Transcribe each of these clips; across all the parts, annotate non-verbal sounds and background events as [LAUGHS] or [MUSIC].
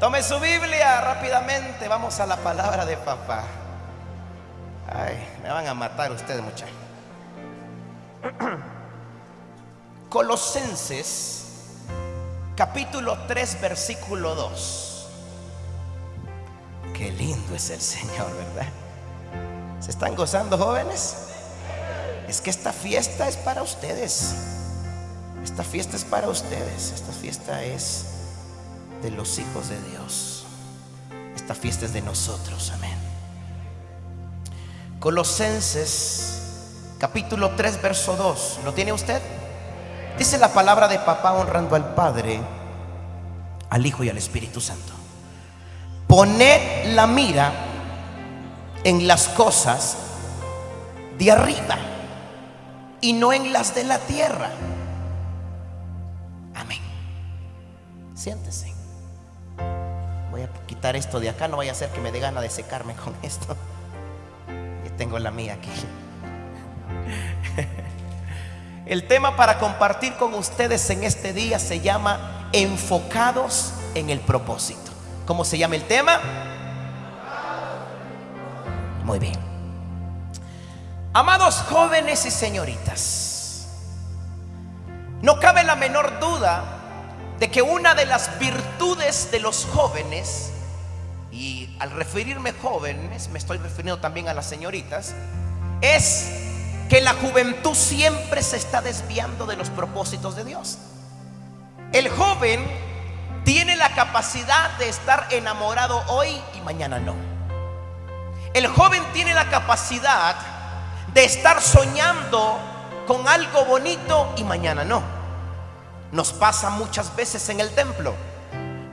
Tome su Biblia rápidamente. Vamos a la palabra de papá. Ay, me van a matar ustedes, muchachos. [CLEARS THROAT] Colosenses, capítulo 3, versículo 2. Qué lindo es el Señor, ¿verdad? ¿Se están gozando, jóvenes? Es que esta fiesta es para ustedes. Esta fiesta es para ustedes. Esta fiesta es de los hijos de Dios. Esta fiesta es de nosotros. Amén. Colosenses capítulo 3, verso 2. ¿Lo tiene usted? Dice la palabra de papá honrando al Padre, al Hijo y al Espíritu Santo. Poned la mira en las cosas de arriba y no en las de la tierra. Amén. Siéntese. Voy a quitar esto de acá, no vaya a ser que me dé gana de secarme con [LAUGHS] esto. Y tengo la mía aquí. [LAUGHS] El tema para compartir con ustedes en este día se llama Enfocados en el propósito. ¿Cómo se llama el tema? Muy bien. Amados jóvenes y señoritas, no cabe la menor duda de que una de las virtudes de los jóvenes, y al referirme jóvenes me estoy refiriendo también a las señoritas, es que la juventud siempre se está desviando de los propósitos de Dios. El joven tiene la capacidad de estar enamorado hoy y mañana no. El joven tiene la capacidad de estar soñando con algo bonito y mañana no. Nos pasa muchas veces en el templo.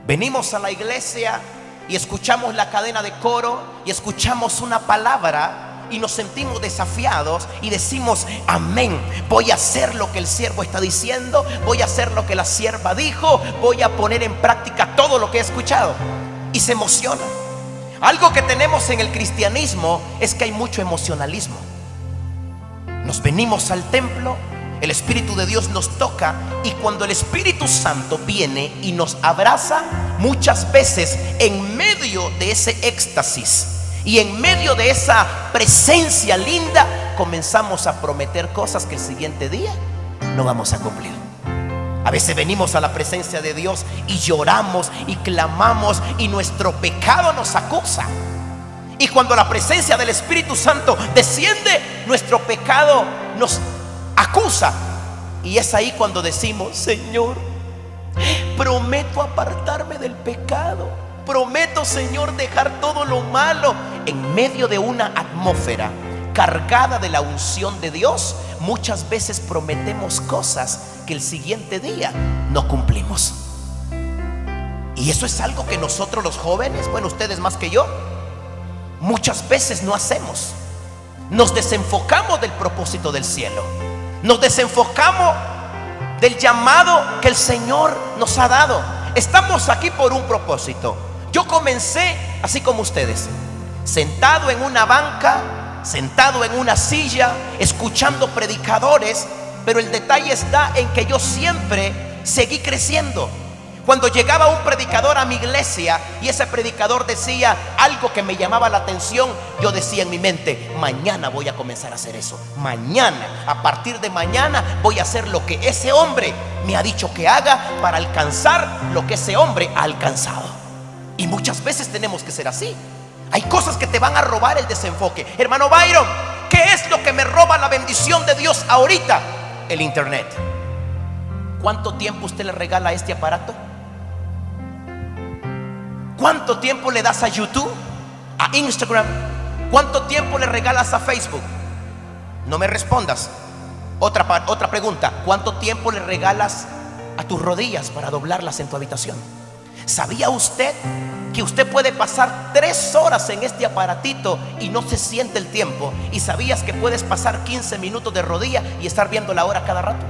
Venimos a la iglesia y escuchamos la cadena de coro y escuchamos una palabra y nos sentimos desafiados y decimos, amén, voy a hacer lo que el siervo está diciendo, voy a hacer lo que la sierva dijo, voy a poner en práctica todo lo que he escuchado. Y se emociona. Algo que tenemos en el cristianismo es que hay mucho emocionalismo. Nos venimos al templo, el Espíritu de Dios nos toca y cuando el Espíritu Santo viene y nos abraza, muchas veces en medio de ese éxtasis, y en medio de esa presencia linda comenzamos a prometer cosas que el siguiente día no vamos a cumplir. A veces venimos a la presencia de Dios y lloramos y clamamos y nuestro pecado nos acusa. Y cuando la presencia del Espíritu Santo desciende, nuestro pecado nos acusa. Y es ahí cuando decimos, Señor, prometo apartarme del pecado. Prometo, Señor, dejar todo lo malo en medio de una atmósfera cargada de la unción de Dios. Muchas veces prometemos cosas que el siguiente día no cumplimos. Y eso es algo que nosotros los jóvenes, bueno, ustedes más que yo, muchas veces no hacemos. Nos desenfocamos del propósito del cielo. Nos desenfocamos del llamado que el Señor nos ha dado. Estamos aquí por un propósito. Yo comencé así como ustedes, sentado en una banca, sentado en una silla, escuchando predicadores, pero el detalle está en que yo siempre seguí creciendo. Cuando llegaba un predicador a mi iglesia y ese predicador decía algo que me llamaba la atención, yo decía en mi mente, mañana voy a comenzar a hacer eso. Mañana, a partir de mañana voy a hacer lo que ese hombre me ha dicho que haga para alcanzar lo que ese hombre ha alcanzado. Y muchas veces tenemos que ser así. Hay cosas que te van a robar el desenfoque. Hermano Byron, ¿qué es lo que me roba la bendición de Dios ahorita? El Internet. ¿Cuánto tiempo usted le regala este aparato? ¿Cuánto tiempo le das a YouTube? ¿A Instagram? ¿Cuánto tiempo le regalas a Facebook? No me respondas. Otra, otra pregunta. ¿Cuánto tiempo le regalas a tus rodillas para doblarlas en tu habitación? ¿Sabía usted que usted puede pasar tres horas en este aparatito y no se siente el tiempo? ¿Y sabías que puedes pasar 15 minutos de rodilla y estar viendo la hora cada rato?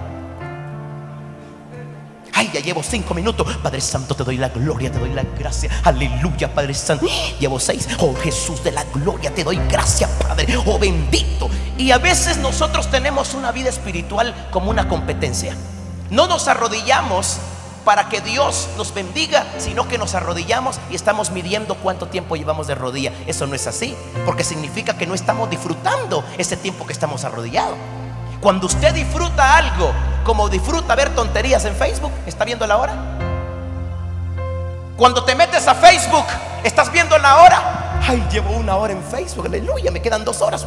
Ay, ya llevo cinco minutos. Padre Santo, te doy la gloria, te doy la gracia. Aleluya, Padre Santo. Llevo seis. Oh Jesús de la gloria, te doy gracia, Padre. Oh bendito. Y a veces nosotros tenemos una vida espiritual como una competencia. No nos arrodillamos para que Dios nos bendiga, sino que nos arrodillamos y estamos midiendo cuánto tiempo llevamos de rodilla. Eso no es así, porque significa que no estamos disfrutando ese tiempo que estamos arrodillados. Cuando usted disfruta algo, como disfruta ver tonterías en Facebook, ¿está viendo la hora? Cuando te metes a Facebook, ¿estás viendo la hora? Ay, llevo una hora en Facebook, aleluya, me quedan dos horas.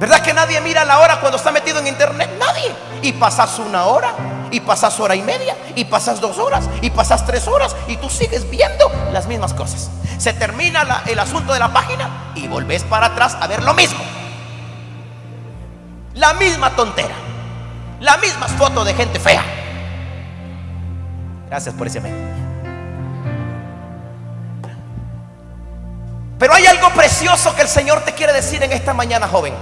¿Verdad que nadie mira la hora cuando está metido en internet? Nadie. Y pasas una hora, y pasas hora y media, y pasas dos horas, y pasas tres horas, y tú sigues viendo las mismas cosas. Se termina el asunto de la página y volvés para atrás a ver lo mismo. La misma tontera. Las mismas fotos de gente fea. Gracias por ese amén. Pero hay algo precioso que el Señor te quiere decir en esta mañana, joven.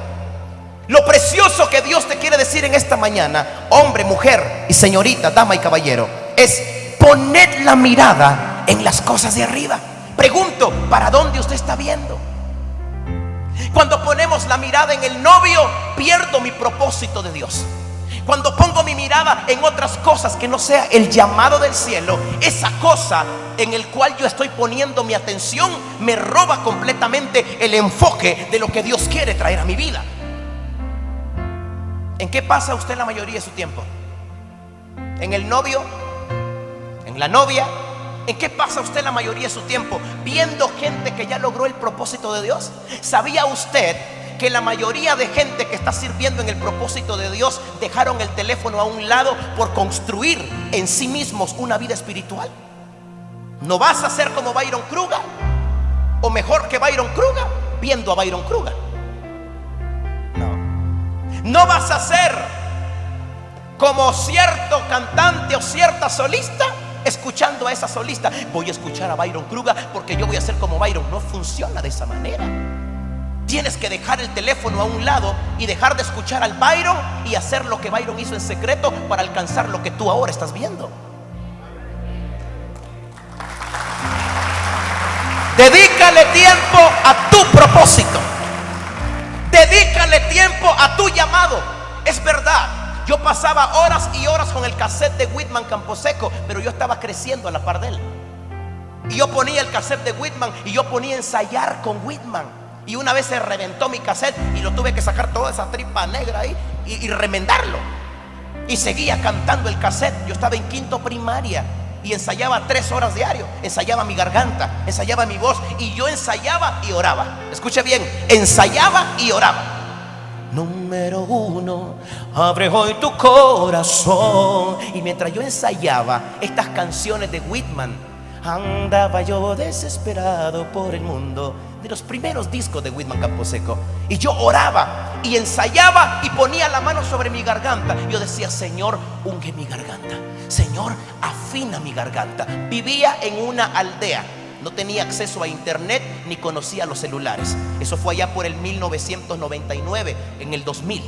Lo precioso que Dios te quiere decir en esta mañana, hombre, mujer y señorita, dama y caballero, es poner la mirada en las cosas de arriba. Pregunto, ¿para dónde usted está viendo? Cuando ponemos la mirada en el novio, pierdo mi propósito de Dios. Cuando pongo mi mirada en otras cosas que no sea el llamado del cielo, esa cosa en el cual yo estoy poniendo mi atención me roba completamente el enfoque de lo que Dios quiere traer a mi vida. ¿En qué pasa usted la mayoría de su tiempo? ¿En el novio? ¿En la novia? ¿En qué pasa usted la mayoría de su tiempo? Viendo gente que ya logró el propósito de Dios. ¿Sabía usted que la mayoría de gente que está sirviendo en el propósito de Dios dejaron el teléfono a un lado por construir en sí mismos una vida espiritual? ¿No vas a ser como Byron Kruger? ¿O mejor que Byron Kruger? Viendo a Byron Kruger. No vas a ser como cierto cantante o cierta solista escuchando a esa solista. Voy a escuchar a Byron Kruger porque yo voy a ser como Byron. No funciona de esa manera. Tienes que dejar el teléfono a un lado y dejar de escuchar al Byron y hacer lo que Byron hizo en secreto para alcanzar lo que tú ahora estás viendo. Dedícale tiempo a tu propósito. Dedícale tiempo a tu llamado. Es verdad. Yo pasaba horas y horas con el cassette de Whitman Camposeco, pero yo estaba creciendo a la par de él. Y yo ponía el cassette de Whitman y yo ponía ensayar con Whitman. Y una vez se reventó mi cassette y lo tuve que sacar toda esa tripa negra ahí y, y remendarlo. Y seguía cantando el cassette. Yo estaba en quinto primaria y ensayaba tres horas diario. Ensayaba mi garganta, ensayaba mi voz y yo ensayaba y oraba. Escuche bien, ensayaba y oraba. Número uno, abre hoy tu corazón. Y mientras yo ensayaba estas canciones de Whitman, andaba yo desesperado por el mundo de los primeros discos de Whitman Camposeco. Y yo oraba y ensayaba y ponía la mano sobre mi garganta. Yo decía, Señor, unge mi garganta. Señor, afina mi garganta. Vivía en una aldea. No tenía acceso a internet ni conocía los celulares. Eso fue allá por el 1999, en el 2000.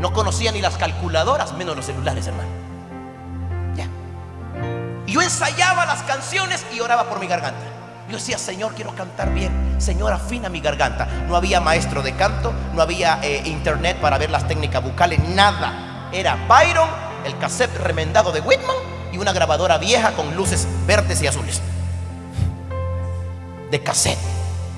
No conocía ni las calculadoras, menos los celulares, hermano. Ya. Yo ensayaba las canciones y oraba por mi garganta. Yo decía, Señor, quiero cantar bien. Señor, afina mi garganta. No había maestro de canto, no había eh, internet para ver las técnicas bucales, nada. Era Byron, el cassette remendado de Whitman y una grabadora vieja con luces verdes y azules. De cassette.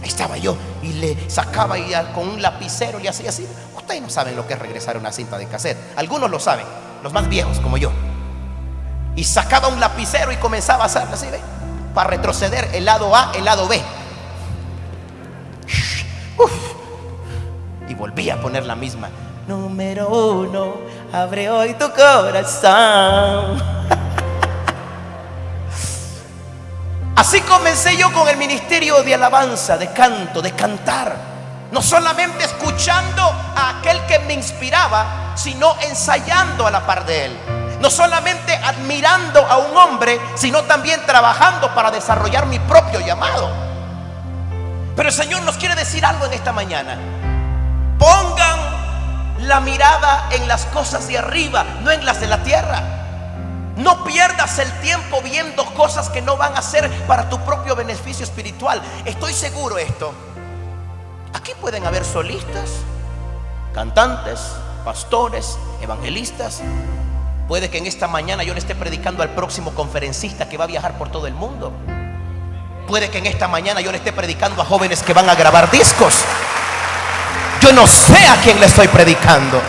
Ahí estaba yo y le sacaba y con un lapicero le hacía así. Ustedes no saben lo que es regresar una cinta de cassette. Algunos lo saben, los más viejos como yo. Y sacaba un lapicero y comenzaba a hacer así, ¿ve? para retroceder el lado A, el lado B. Y volví a poner la misma. Número uno, abre hoy tu corazón. [LAUGHS] Así comencé yo con el ministerio de alabanza, de canto, de cantar. No solamente escuchando a aquel que me inspiraba, sino ensayando a la par de él. No solamente admirando a un hombre, sino también trabajando para desarrollar mi propio llamado. Pero el Señor nos quiere decir algo en esta mañana. Pongan la mirada en las cosas de arriba, no en las de la tierra. No pierdas el tiempo viendo cosas que no van a ser para tu propio beneficio espiritual. Estoy seguro esto. Aquí pueden haber solistas, cantantes, pastores, evangelistas, Puede que en esta mañana yo le esté predicando al próximo conferencista que va a viajar por todo el mundo. Puede que en esta mañana yo le esté predicando a jóvenes que van a grabar discos. Yo no sé a quién le estoy predicando.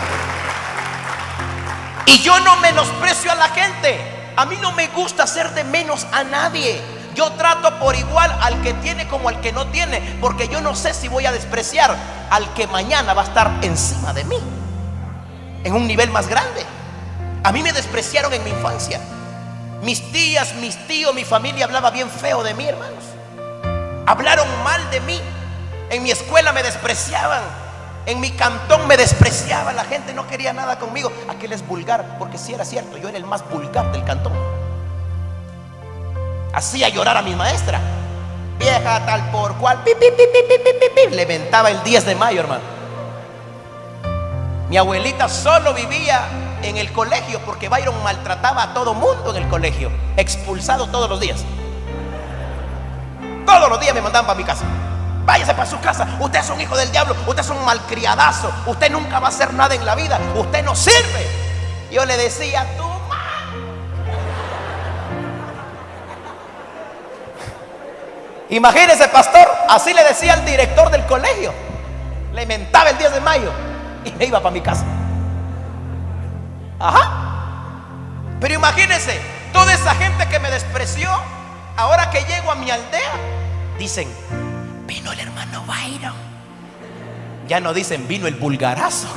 Y yo no menosprecio a la gente. A mí no me gusta hacer de menos a nadie. Yo trato por igual al que tiene como al que no tiene. Porque yo no sé si voy a despreciar al que mañana va a estar encima de mí. En un nivel más grande. A mí me despreciaron en mi infancia. Mis tías, mis tíos, mi familia hablaba bien feo de mí, hermanos. Hablaron mal de mí. En mi escuela me despreciaban. En mi cantón me despreciaba. La gente no quería nada conmigo. Aquel es vulgar, porque si era cierto, yo era el más vulgar del cantón. Hacía llorar a mi maestra. Vieja tal por cual. Le mentaba el 10 de mayo, hermano. Mi abuelita solo vivía en el colegio porque Byron maltrataba a todo mundo en el colegio. Expulsado todos los días. Todos los días me mandaban para mi casa. Váyase para su casa. Usted es un hijo del diablo. Usted es un malcriadazo. Usted nunca va a hacer nada en la vida. Usted no sirve. Yo le decía, tú Imagínese, pastor, así le decía al director del colegio. Le mentaba el 10 de mayo y me iba para mi casa. Ajá. Pero imagínense, toda esa gente que me despreció, ahora que llego a mi aldea, dicen, vino el hermano Byron. Ya no dicen, vino el vulgarazo.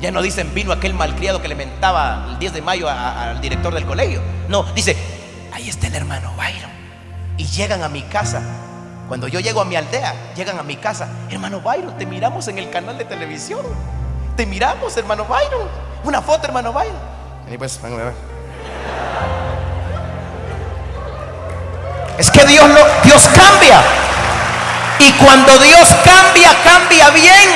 Ya no dicen, vino aquel malcriado que le mentaba el 10 de mayo al director del colegio. No, dice, ahí está el hermano Byron. Y llegan a mi casa. Cuando yo llego a mi aldea, llegan a mi casa. Hermano Byron, te miramos en el canal de televisión. Te miramos, hermano Byron. Una foto, hermano Byron. pues, Es que Dios, lo, Dios cambia. Y cuando Dios cambia, cambia bien.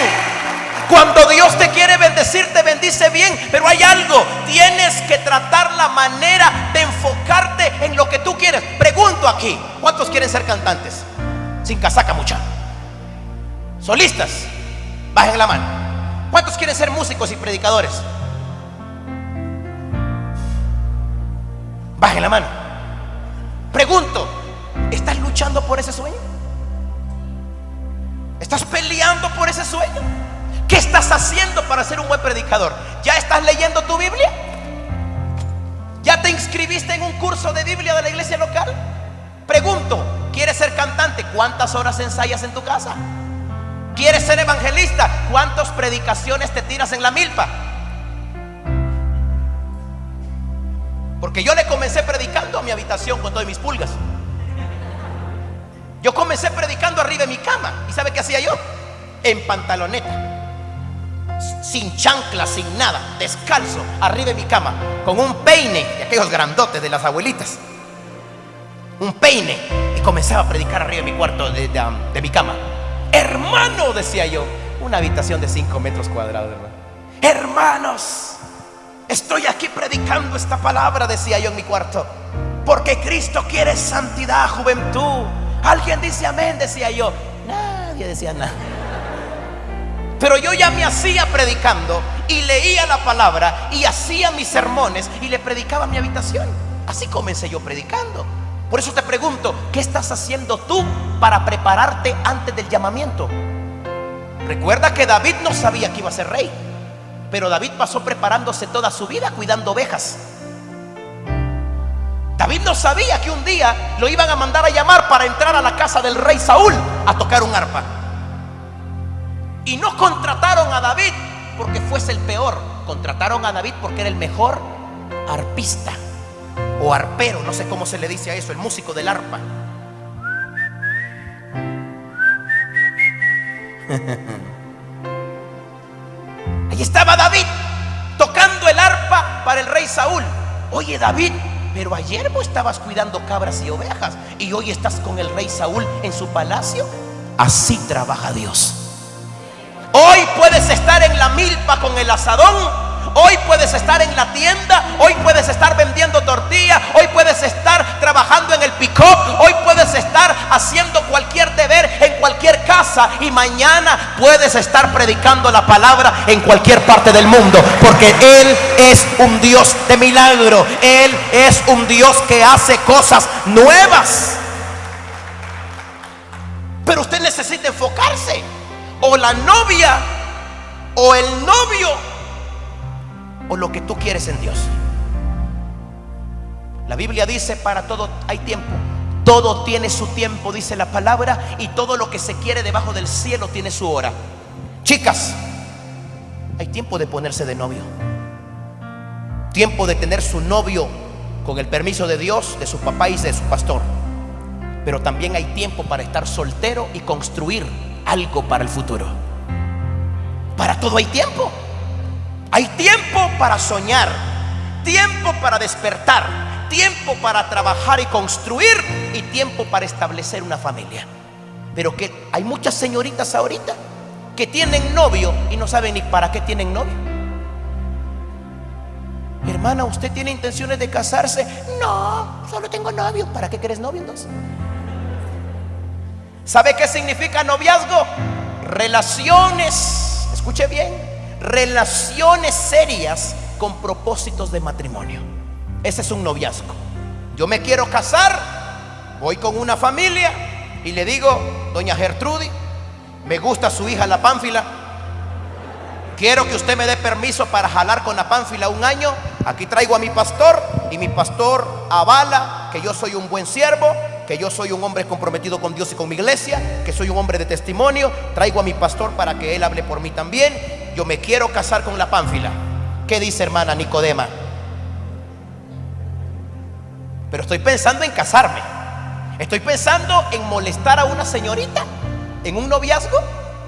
Cuando Dios te quiere bendecir, te bendice bien. Pero hay algo, tienes que tratar la manera de enfocarte en lo que tú quieres. Pregunto aquí, ¿cuántos quieren ser cantantes? Sin casaca mucha. Solistas, bajen la mano. ¿Cuántos quieren ser músicos y predicadores? Bajen la mano. Pregunto, ¿estás luchando por ese sueño? ¿Estás peleando por ese sueño? ¿Qué estás haciendo para ser un buen predicador? ¿Ya estás leyendo tu Biblia? ¿Ya te inscribiste en un curso de Biblia de la iglesia local? Pregunto, ¿quieres ser cantante? ¿Cuántas horas ensayas en tu casa? ¿Quieres ser evangelista? ¿Cuántas predicaciones te tiras en la milpa? Porque yo le comencé predicando a mi habitación con todas mis pulgas. Yo comencé predicando arriba de mi cama. ¿Y sabe qué hacía yo? En pantaloneta. Sin chancla, sin nada, descalzo, arriba de mi cama, con un peine de aquellos grandotes de las abuelitas. Un peine. Y comenzaba a predicar arriba de mi cuarto, de, de mi cama. Hermano, decía yo. Una habitación de 5 metros cuadrados, hermano. Hermanos, Estoy aquí predicando esta palabra, decía yo en mi cuarto. Porque Cristo quiere santidad, juventud. Alguien dice amén, decía yo. Nadie decía nada. Pero yo ya me hacía predicando y leía la palabra y hacía mis sermones y le predicaba mi habitación. Así comencé yo predicando. Por eso te pregunto, ¿qué estás haciendo tú para prepararte antes del llamamiento? Recuerda que David no sabía que iba a ser rey. Pero David pasó preparándose toda su vida cuidando ovejas. David no sabía que un día lo iban a mandar a llamar para entrar a la casa del rey Saúl a tocar un arpa. Y no contrataron a David porque fuese el peor. Contrataron a David porque era el mejor arpista o arpero, no sé cómo se le dice a eso, el músico del arpa. [LAUGHS] Y estaba David tocando el arpa para el rey Saúl. Oye David, pero ayer vos estabas cuidando cabras y ovejas y hoy estás con el rey Saúl en su palacio. Así trabaja Dios. Hoy puedes estar en la milpa con el asadón Hoy puedes estar en la tienda, hoy puedes estar vendiendo tortilla, hoy puedes estar trabajando en el pick hoy puedes estar haciendo cualquier deber en cualquier casa y mañana puedes estar predicando la palabra en cualquier parte del mundo, porque Él es un Dios de milagro, Él es un Dios que hace cosas nuevas. Pero usted necesita enfocarse. O la novia, o el novio, o lo que tú quieres en Dios. La Biblia dice, para todo hay tiempo. Todo tiene su tiempo, dice la palabra, y todo lo que se quiere debajo del cielo tiene su hora. Chicas, hay tiempo de ponerse de novio. Tiempo de tener su novio con el permiso de Dios, de su papá y de su pastor pero también hay tiempo para estar soltero y construir algo para el futuro. Para todo hay tiempo. Hay tiempo para soñar, tiempo para despertar, tiempo para trabajar y construir y tiempo para establecer una familia. Pero que hay muchas señoritas ahorita que tienen novio y no saben ni para qué tienen novio. Hermana, ¿usted tiene intenciones de casarse? No, solo tengo novio. ¿Para qué quieres novio entonces? ¿Sabe qué significa noviazgo? Relaciones, escuche bien, relaciones serias con propósitos de matrimonio. Ese es un noviazgo. Yo me quiero casar, voy con una familia y le digo, doña Gertrudis, me gusta su hija la Pánfila. Quiero que usted me dé permiso para jalar con la Pánfila un año. Aquí traigo a mi pastor y mi pastor avala que yo soy un buen siervo que yo soy un hombre comprometido con Dios y con mi iglesia, que soy un hombre de testimonio, traigo a mi pastor para que él hable por mí también. Yo me quiero casar con la pánfila. ¿Qué dice hermana Nicodema? Pero estoy pensando en casarme. Estoy pensando en molestar a una señorita en un noviazgo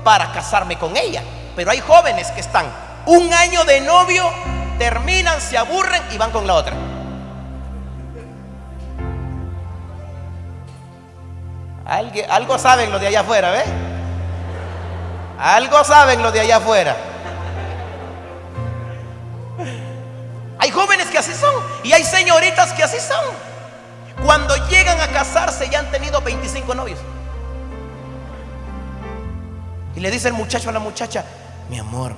para casarme con ella. Pero hay jóvenes que están un año de novio, terminan, se aburren y van con la otra. algo saben los de allá afuera, ¿ves? Algo saben los de allá afuera. Jóvenes que así son y hay señoritas que así son. Cuando llegan a casarse ya han tenido 25 novios. Y le dice el muchacho a la muchacha, mi amor,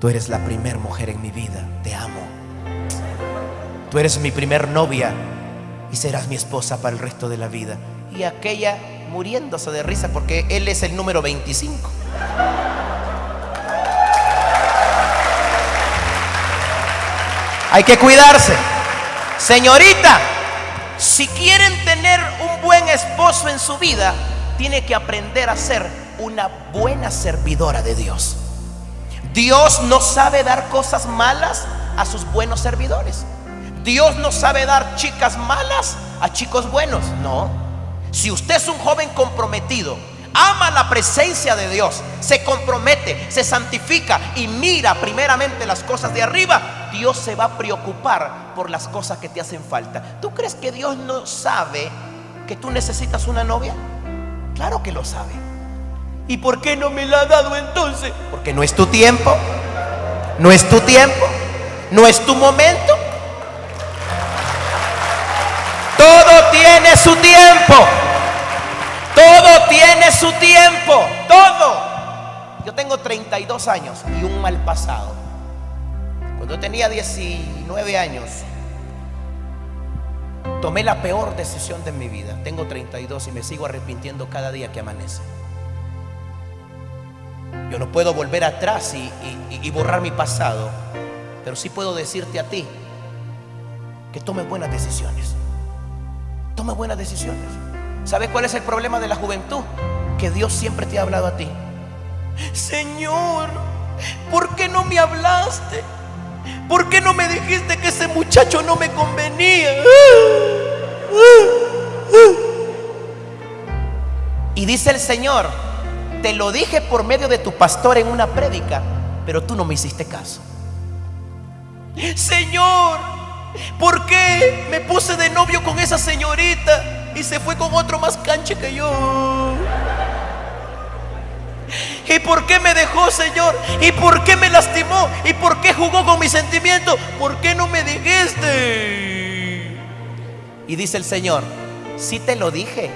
tú eres la primer mujer en mi vida, te amo. Tú eres mi primer novia y serás mi esposa para el resto de la vida y aquella muriéndose de risa porque él es el número 25. Hay que cuidarse. Señorita, si quieren tener un buen esposo en su vida, tiene que aprender a ser una buena servidora de Dios. Dios no sabe dar cosas malas a sus buenos servidores. Dios no sabe dar chicas malas a chicos buenos. No. Si usted es un joven comprometido, ama la presencia de Dios, se compromete, se santifica y mira primeramente las cosas de arriba, Dios se va a preocupar por las cosas que te hacen falta. ¿Tú crees que Dios no sabe que tú necesitas una novia? Claro que lo sabe. ¿Y por qué no me la ha dado entonces? Porque no es tu tiempo, no es tu tiempo, no es tu momento. Todo tiene su tiempo. Todo tiene su tiempo. Todo. Yo tengo 32 años y un mal pasado. Cuando tenía 19 años, tomé la peor decisión de mi vida. Tengo 32 y me sigo arrepintiendo cada día que amanece. Yo no puedo volver atrás y, borrar mi pasado, pero sí puedo decirte a ti que tomes buenas decisiones. Toma buenas decisiones. ¿Sabes cuál es el problema de la juventud? Que Dios siempre te ha hablado a ti. Señor, ¿por qué no me hablaste? ¿Por qué no me dijiste que ese muchacho no me convenía? Y dice el Señor, te lo dije por medio de tu pastor en una prédica, pero tú no me hiciste caso. Señor, ¿Por qué me puse de novio con esa señorita y se fue con otro más canche que yo? ¿Y por qué me dejó, Señor? ¿Y por qué me lastimó? ¿Y por qué jugó con mis sentimientos? ¿Por qué no me dijiste? Y dice el Señor, sí te lo dije.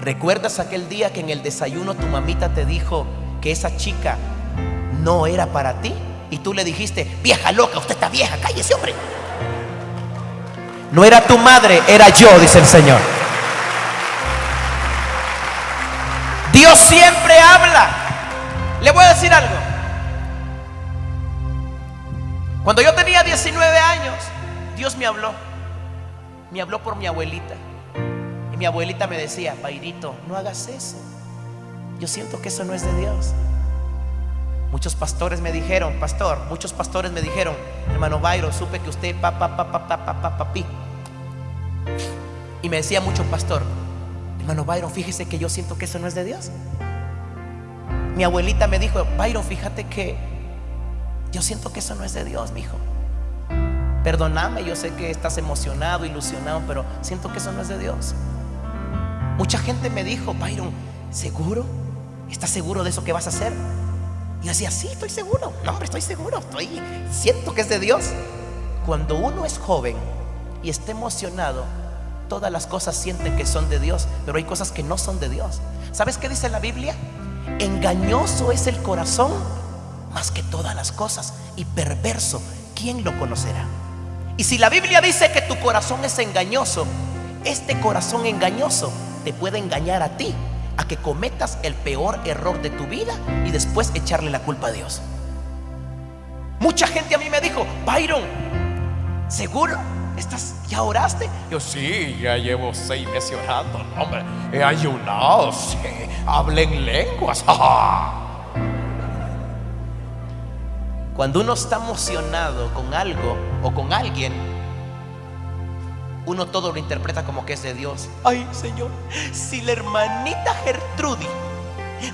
¿Recuerdas aquel día que en el desayuno tu mamita te dijo que esa chica no era para ti? Y tú le dijiste, vieja loca, usted está vieja, cállese hombre. No era tu madre, era yo, dice el Señor. Dios siempre habla. Le voy a decir algo. Cuando yo tenía 19 años, Dios me habló. Me habló por mi abuelita. Y mi abuelita me decía, Pairito, no hagas eso. Yo siento que eso no es de Dios. Muchos pastores me dijeron, pastor, muchos pastores me dijeron, hermano Byron, supe que usted pa pa pa pa pa pa pa papi. Y me decía mucho pastor, hermano Byron, fíjese que yo siento que eso no es de Dios. Mi abuelita me dijo, Byron, fíjate que yo siento que eso no es de Dios, mi hijo. Perdóname, yo sé que estás emocionado, ilusionado, pero siento que eso no es de Dios. Mucha gente me dijo, Byron, ¿seguro? ¿Estás seguro de eso que vas a hacer? Y yo decía, sí, estoy seguro. No, hombre, estoy seguro. Estoy, siento que es de Dios. Cuando uno es joven y está emocionado, todas las cosas sienten que son de Dios, pero hay cosas que no son de Dios. ¿Sabes qué dice la Biblia? Engañoso es el corazón más que todas las cosas y perverso, ¿quién lo conocerá? Y si la Biblia dice que tu corazón es engañoso, este corazón engañoso te puede engañar a ti a que cometas el peor error de tu vida y después echarle la culpa a Dios. Mucha gente a mí me dijo, Byron, ¿seguro? ¿Estás, ¿Ya oraste? Yo sí, ya llevo seis meses orando, hombre. He ayunado, [LAUGHS] sí. Hablé en lenguas. [LAUGHS] Cuando uno está emocionado con algo o con alguien, uno todo lo interpreta como que es de Dios. Ay, Señor, si la hermanita Gertrudis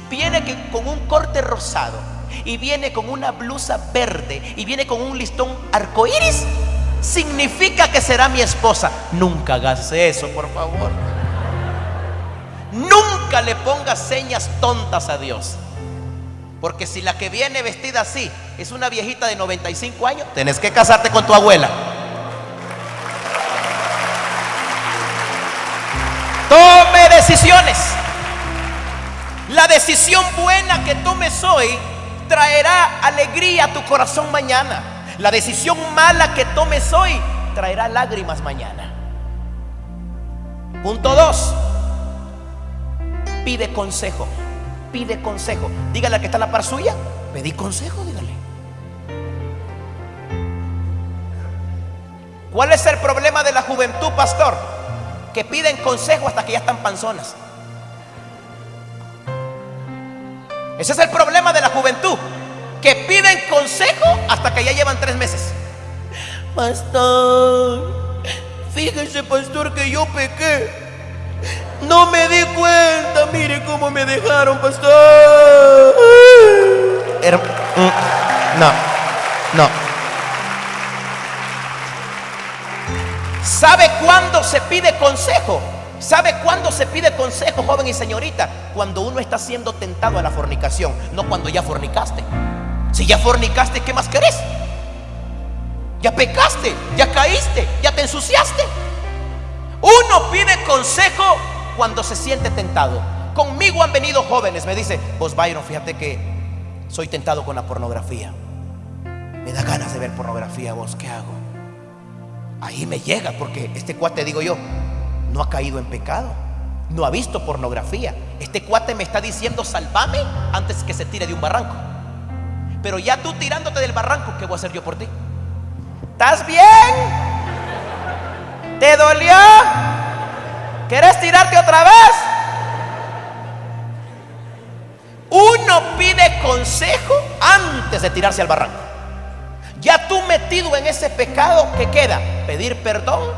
viene que, con un corte rosado y viene con una blusa verde y viene con un listón arcoíris, significa que será mi esposa. Nunca hagas eso, por favor. Nunca le pongas señas tontas a Dios. Porque si la que viene vestida así es una viejita de 95 años, tenés que casarte con tu abuela. Tome decisiones. La decisión buena que tomes hoy traerá alegría a tu corazón mañana. La decisión mala que tomes hoy traerá lágrimas mañana. Punto 2. Pide consejo. Pide consejo. Dígale a que está en la par suya. Pedí consejo, dígale. ¿Cuál es el problema de la juventud, pastor? Que piden consejo hasta que ya están panzonas. Ese es el problema de la juventud. Que piden consejo hasta que ya llevan tres meses. Pastor, fíjese, pastor, que yo pequé. No me di cuenta, mire cómo me dejaron, pastor. Mm, no, no. ¿Sabe cuándo se pide consejo? ¿Sabe cuándo se pide consejo, joven y señorita? Cuando uno está siendo tentado a la fornicación, no cuando ya fornicaste. Si ya fornicaste, ¿qué más querés? Ya pecaste, ya caíste, ya te ensuciaste. Uno pide consejo cuando se siente tentado. Conmigo han venido jóvenes, me dice, vos Byron, fíjate que soy tentado con la pornografía. Me da ganas de ver pornografía, vos, ¿qué hago? Ahí me llega, porque este cuate, digo yo, no ha caído en pecado, no ha visto pornografía. Este cuate me está diciendo, salvame antes que se tire de un barranco. Pero ya tú tirándote del barranco, ¿qué voy a hacer yo por ti? ¿Estás bien? ¿Te dolió? ¿Quieres tirarte otra vez? Uno pide consejo antes de tirarse al barranco. Ya tú metido en ese pecado, ¿qué queda? Pedir perdón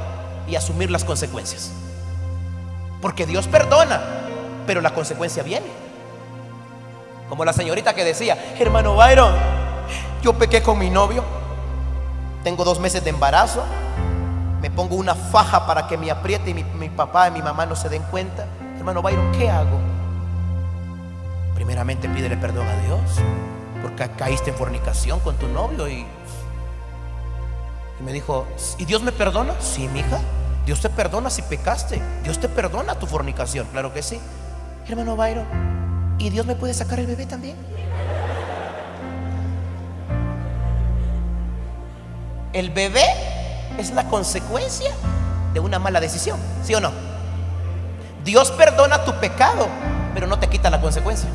y asumir las consecuencias. Porque Dios perdona, pero la consecuencia viene. Como la señorita que decía, hermano Byron, yo pequé con mi novio, tengo dos meses de embarazo, me pongo una faja para que me apriete y mi, papá y mi mamá no se den cuenta. Hermano Byron, ¿qué hago? Primeramente pídele perdón a Dios porque caíste en fornicación con tu novio y, y me dijo, ¿y Dios me perdona? Sí, mi hija. Dios te perdona si pecaste. Dios te perdona tu fornicación. Claro que sí. Hermano Byron, ¿y Dios me puede sacar el bebé también? El bebé es la consecuencia de una mala decisión, ¿sí o no? Dios perdona tu pecado, pero no te quita la consecuencia.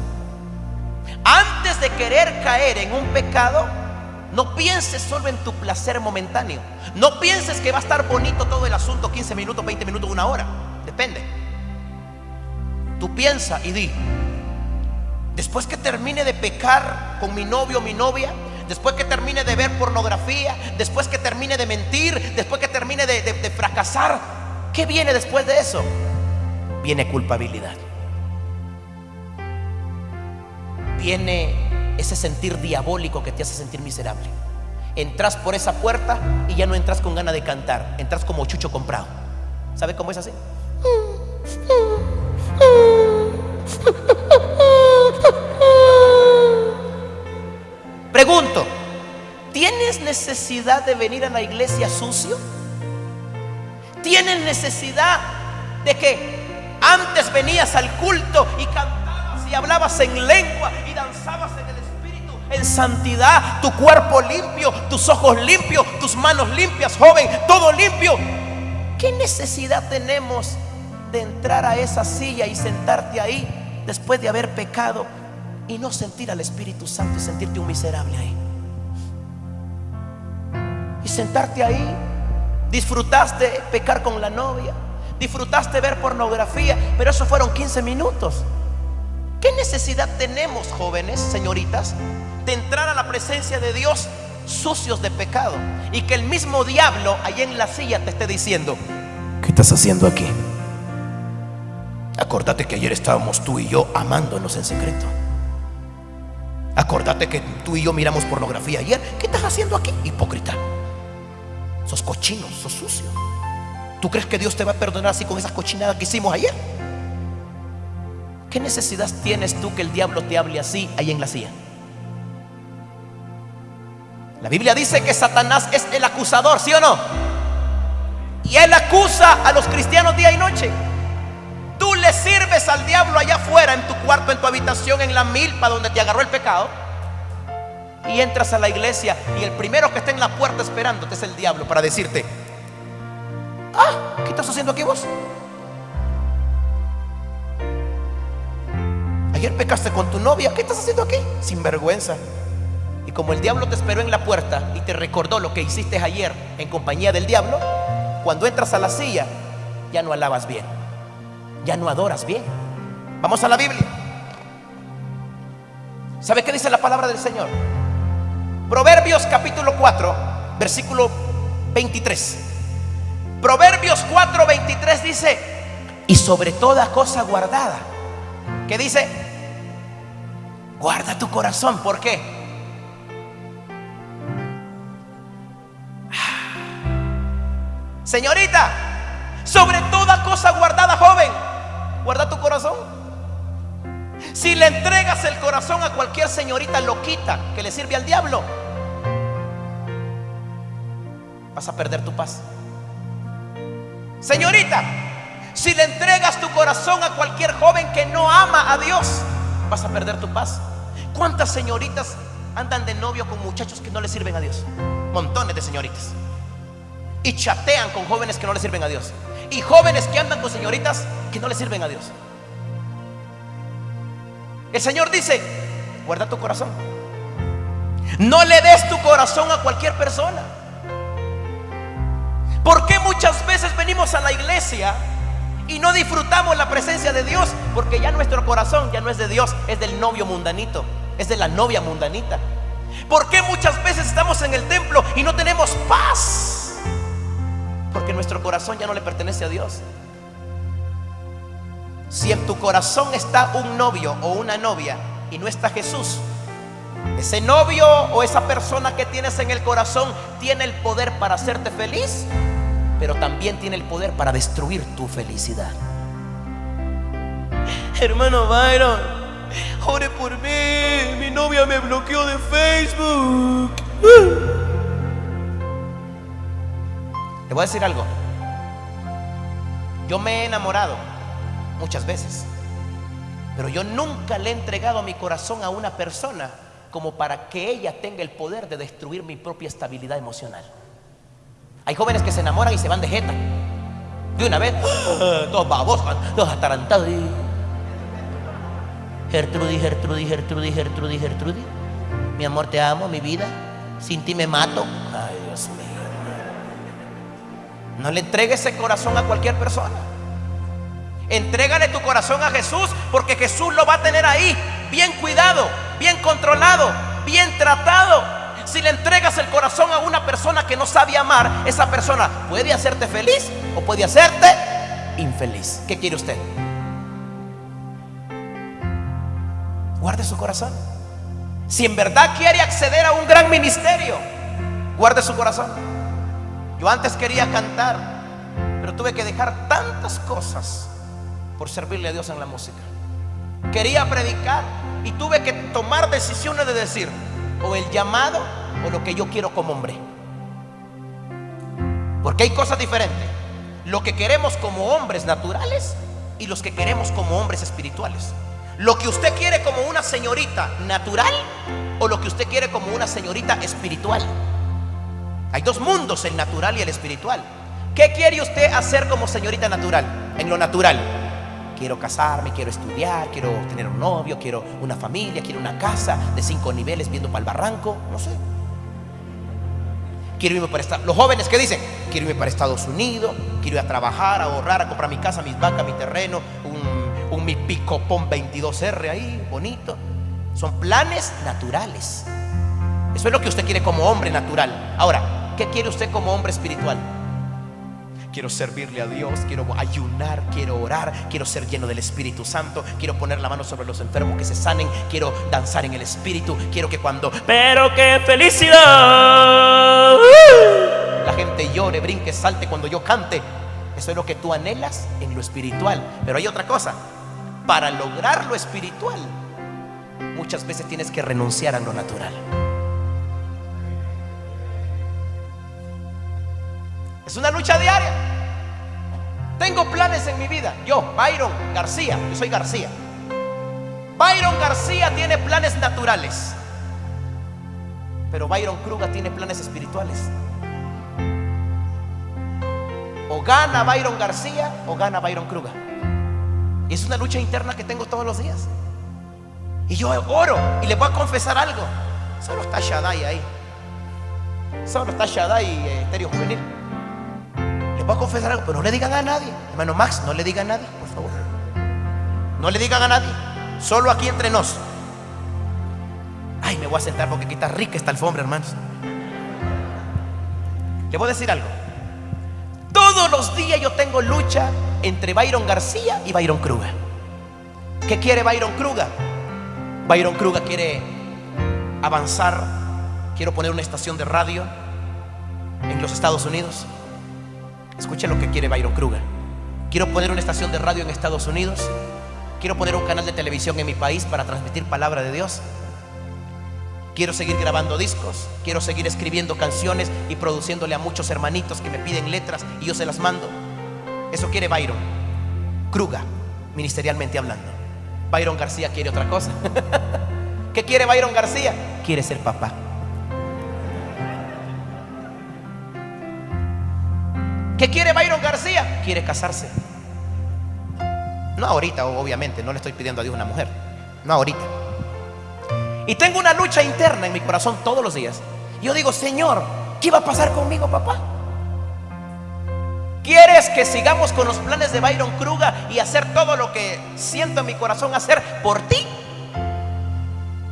Antes de querer caer en un pecado, no pienses solo en tu placer momentáneo. No pienses que va a estar bonito todo el asunto 15 minutos, 20 minutos, una hora. Depende. Tú piensa y di, después que termine de pecar con mi novio o mi novia, después que termine de ver pornografía, después que termine de mentir, después que termine de, fracasar, ¿qué viene después de eso? Viene culpabilidad. Viene ese sentir diabólico que te hace sentir miserable. Entras por esa puerta y ya no entras con ganas de cantar, entras como chucho comprado. ¿Sabe cómo es así? Necesidad de venir a la iglesia sucio? ¿Tienes necesidad de que antes venías al culto y cantabas y hablabas en lengua y danzabas en el espíritu, en santidad, tu cuerpo limpio, tus ojos limpios, tus manos limpias, joven, todo limpio? ¿Qué necesidad tenemos de entrar a esa silla y sentarte ahí después de haber pecado y no sentir al Espíritu Santo y sentirte un miserable ahí? Sentarte ahí, disfrutaste pecar con la novia, disfrutaste ver pornografía, pero eso fueron 15 minutos. ¿Qué necesidad tenemos, jóvenes, señoritas, de entrar a la presencia de Dios sucios de pecado y que el mismo diablo ahí en la silla te esté diciendo, ¿qué estás haciendo aquí? Acordate que ayer estábamos tú y yo amándonos en secreto. Acordate que tú y yo miramos pornografía ayer. ¿Qué estás haciendo aquí, hipócrita? Sos cochino, sos sucio. ¿Tú crees que Dios te va a perdonar así con esas cochinadas que hicimos ayer? ¿Qué necesidad tienes tú que el diablo te hable así ahí en la silla? La Biblia dice que Satanás es el acusador, ¿sí o no? Y él acusa a los cristianos día y noche. Tú le sirves al diablo allá afuera, en tu cuarto, en tu habitación, en la milpa donde te agarró el pecado. Y entras a la iglesia y el primero que está en la puerta esperándote es el diablo para decirte, ah, ¿qué estás haciendo aquí vos? Ayer pecaste con tu novia, ¿qué estás haciendo aquí? Sin vergüenza. Y como el diablo te esperó en la puerta y te recordó lo que hiciste ayer en compañía del diablo, cuando entras a la silla, ya no alabas bien, ya no adoras bien. Vamos a la Biblia. ¿Sabe qué dice la palabra del Señor? Proverbios capítulo 4, versículo 23. Proverbios 4, 23 dice, y sobre toda cosa guardada, ¿qué dice? Guarda tu corazón, ¿por qué? Señorita, sobre toda cosa guardada, joven, guarda tu corazón. Si le entregas el corazón a cualquier señorita loquita que le sirve al diablo, vas a perder tu paz. Señorita, si le entregas tu corazón a cualquier joven que no ama a Dios, vas a perder tu paz. ¿Cuántas señoritas andan de novio con muchachos que no le sirven a Dios? Montones de señoritas. Y chatean con jóvenes que no le sirven a Dios. Y jóvenes que andan con señoritas que no le sirven a Dios. El Señor dice, guarda tu corazón. No le des tu corazón a cualquier persona. ¿Por qué muchas veces venimos a la iglesia y no disfrutamos la presencia de Dios? Porque ya nuestro corazón ya no es de Dios, es del novio mundanito, es de la novia mundanita. ¿Por qué muchas veces estamos en el templo y no tenemos paz? Porque nuestro corazón ya no le pertenece a Dios. Si en tu corazón está un novio o una novia y no está Jesús, ese novio o esa persona que tienes en el corazón tiene el poder para hacerte feliz, pero también tiene el poder para destruir tu felicidad. Hermano Byron, ore por mí, mi novia me bloqueó de Facebook. Le voy a decir algo. Yo me he enamorado muchas veces, pero yo nunca le he entregado mi corazón a una persona como para que ella tenga el poder de destruir mi propia estabilidad emocional. Hay jóvenes que se enamoran y se van de jeta. De una vez, todos babosos, todos atarantados. Gertrudis, Gertrudis, Gertrudis, Gertrudis, Gertrudis. Mi amor, te amo, mi vida. Sin ti me mato. Ay, Dios mío. No le entregues ese corazón a cualquier persona. Entrégale tu corazón a Jesús porque Jesús lo va a tener ahí, bien cuidado, bien controlado, bien tratado. Si le entregas el corazón a una persona que no sabe amar, esa persona puede hacerte feliz o puede hacerte infeliz. ¿Qué quiere usted? Guarde su corazón. Si en verdad quiere acceder a un gran ministerio, guarde su corazón. Yo antes quería cantar, pero tuve que dejar tantas cosas por servirle a Dios en la música. Quería predicar y tuve que tomar decisiones de decir o el llamado o lo que yo quiero como hombre. Porque hay cosas diferentes. Lo que queremos como hombres naturales y los que queremos como hombres espirituales. Lo que usted quiere como una señorita natural o lo que usted quiere como una señorita espiritual. Hay dos mundos, el natural y el espiritual. ¿Qué quiere usted hacer como señorita natural? En lo natural. Quiero casarme, quiero estudiar, quiero tener un novio, quiero una familia, quiero una casa de cinco niveles viendo para el barranco, no sé. Quiero irme para Estados Los jóvenes que dicen, quiero irme para Estados Unidos, quiero ir a trabajar, a ahorrar, a comprar mi casa, mis vacas, mi terreno, un, un mi picopón 22R ahí, bonito. Son planes naturales. Eso es lo que usted quiere como hombre natural. Ahora, ¿qué quiere usted como hombre espiritual? Quiero servirle a Dios, quiero ayunar, quiero orar, quiero ser lleno del Espíritu Santo, quiero poner la mano sobre los enfermos que se sanen, quiero danzar en el Espíritu, quiero que cuando... Pero qué felicidad. La gente llore, brinque, salte cuando yo cante. Eso es lo que tú anhelas en lo espiritual. Pero hay otra cosa. Para lograr lo espiritual, muchas veces tienes que renunciar a lo natural. Es una lucha diaria. Tengo planes en mi vida. Yo, Byron García, yo soy García. Byron García tiene planes naturales. Pero Byron Kruga tiene planes espirituales. O gana Byron García o gana Byron Kruga. Y es una lucha interna que tengo todos los días. Y yo oro y le voy a confesar algo. Solo está Shaddai ahí. Solo está Shaddai y eh, Estéreo Juvenil. Voy a confesar algo, pero no le digan a nadie. Hermano Max, no le digan a nadie, por favor. No le digan a nadie. Solo aquí entre nos. Ay, me voy a sentar porque aquí está rica esta alfombra, hermanos. Le voy a decir algo. Todos los días yo tengo lucha entre Byron García y Byron Kruga. ¿Qué quiere Byron Kruga? Byron Kruga quiere avanzar. Quiero poner una estación de radio en los Estados Unidos. Escuchen lo que quiere Byron Kruger. Quiero poner una estación de radio en Estados Unidos. Quiero poner un canal de televisión en mi país para transmitir palabra de Dios. Quiero seguir grabando discos. Quiero seguir escribiendo canciones y produciéndole a muchos hermanitos que me piden letras y yo se las mando. Eso quiere Byron. Kruga, ministerialmente hablando. Byron García quiere otra cosa. [LAUGHS] ¿Qué quiere Byron García? Quiere ser papá. ¿Qué quiere Byron García? Quiere casarse. No ahorita, obviamente, no le estoy pidiendo a Dios una mujer. No ahorita. Y tengo una lucha interna en mi corazón todos los días. Yo digo, Señor, ¿qué va a pasar conmigo, papá? ¿Quieres que sigamos con los planes de Byron Kruga y hacer todo lo que siento en mi corazón hacer por ti?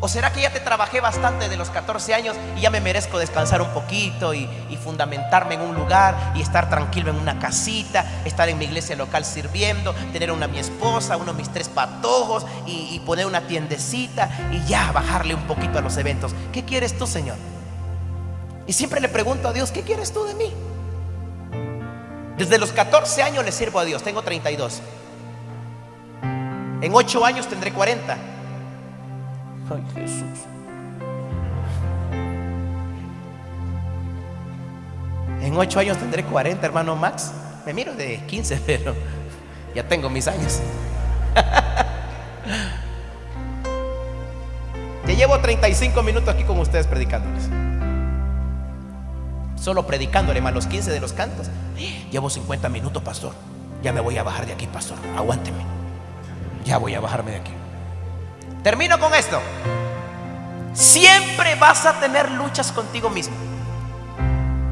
¿O será que ya te trabajé bastante de los 14 años y ya me merezco descansar un poquito y, fundamentarme en un lugar y estar tranquilo en una casita, estar en mi iglesia local sirviendo, tener una mi esposa, uno de mis tres patojos y, y poner una tiendecita y ya bajarle un poquito a los eventos? ¿Qué quieres tú, Señor? Y siempre le pregunto a Dios, ¿qué quieres tú de mí? Desde los 14 años le sirvo a Dios, tengo 32. En 8 años tendré 40. Ay, Jesús. En ocho años tendré 40, hermano Max. Me miro de 15, [LAUGHS] pero ya tengo mis años. [LAUGHS] ya llevo 35 minutos aquí con ustedes predicándoles. Solo predicándole más los 15 de los cantos. [GASPS] Llevo 50 minutos, pastor. Ya me voy a bajar de aquí, pastor. Aguánteme. Ya voy a bajarme de aquí. Termino con esto. Siempre vas a tener luchas contigo mismo.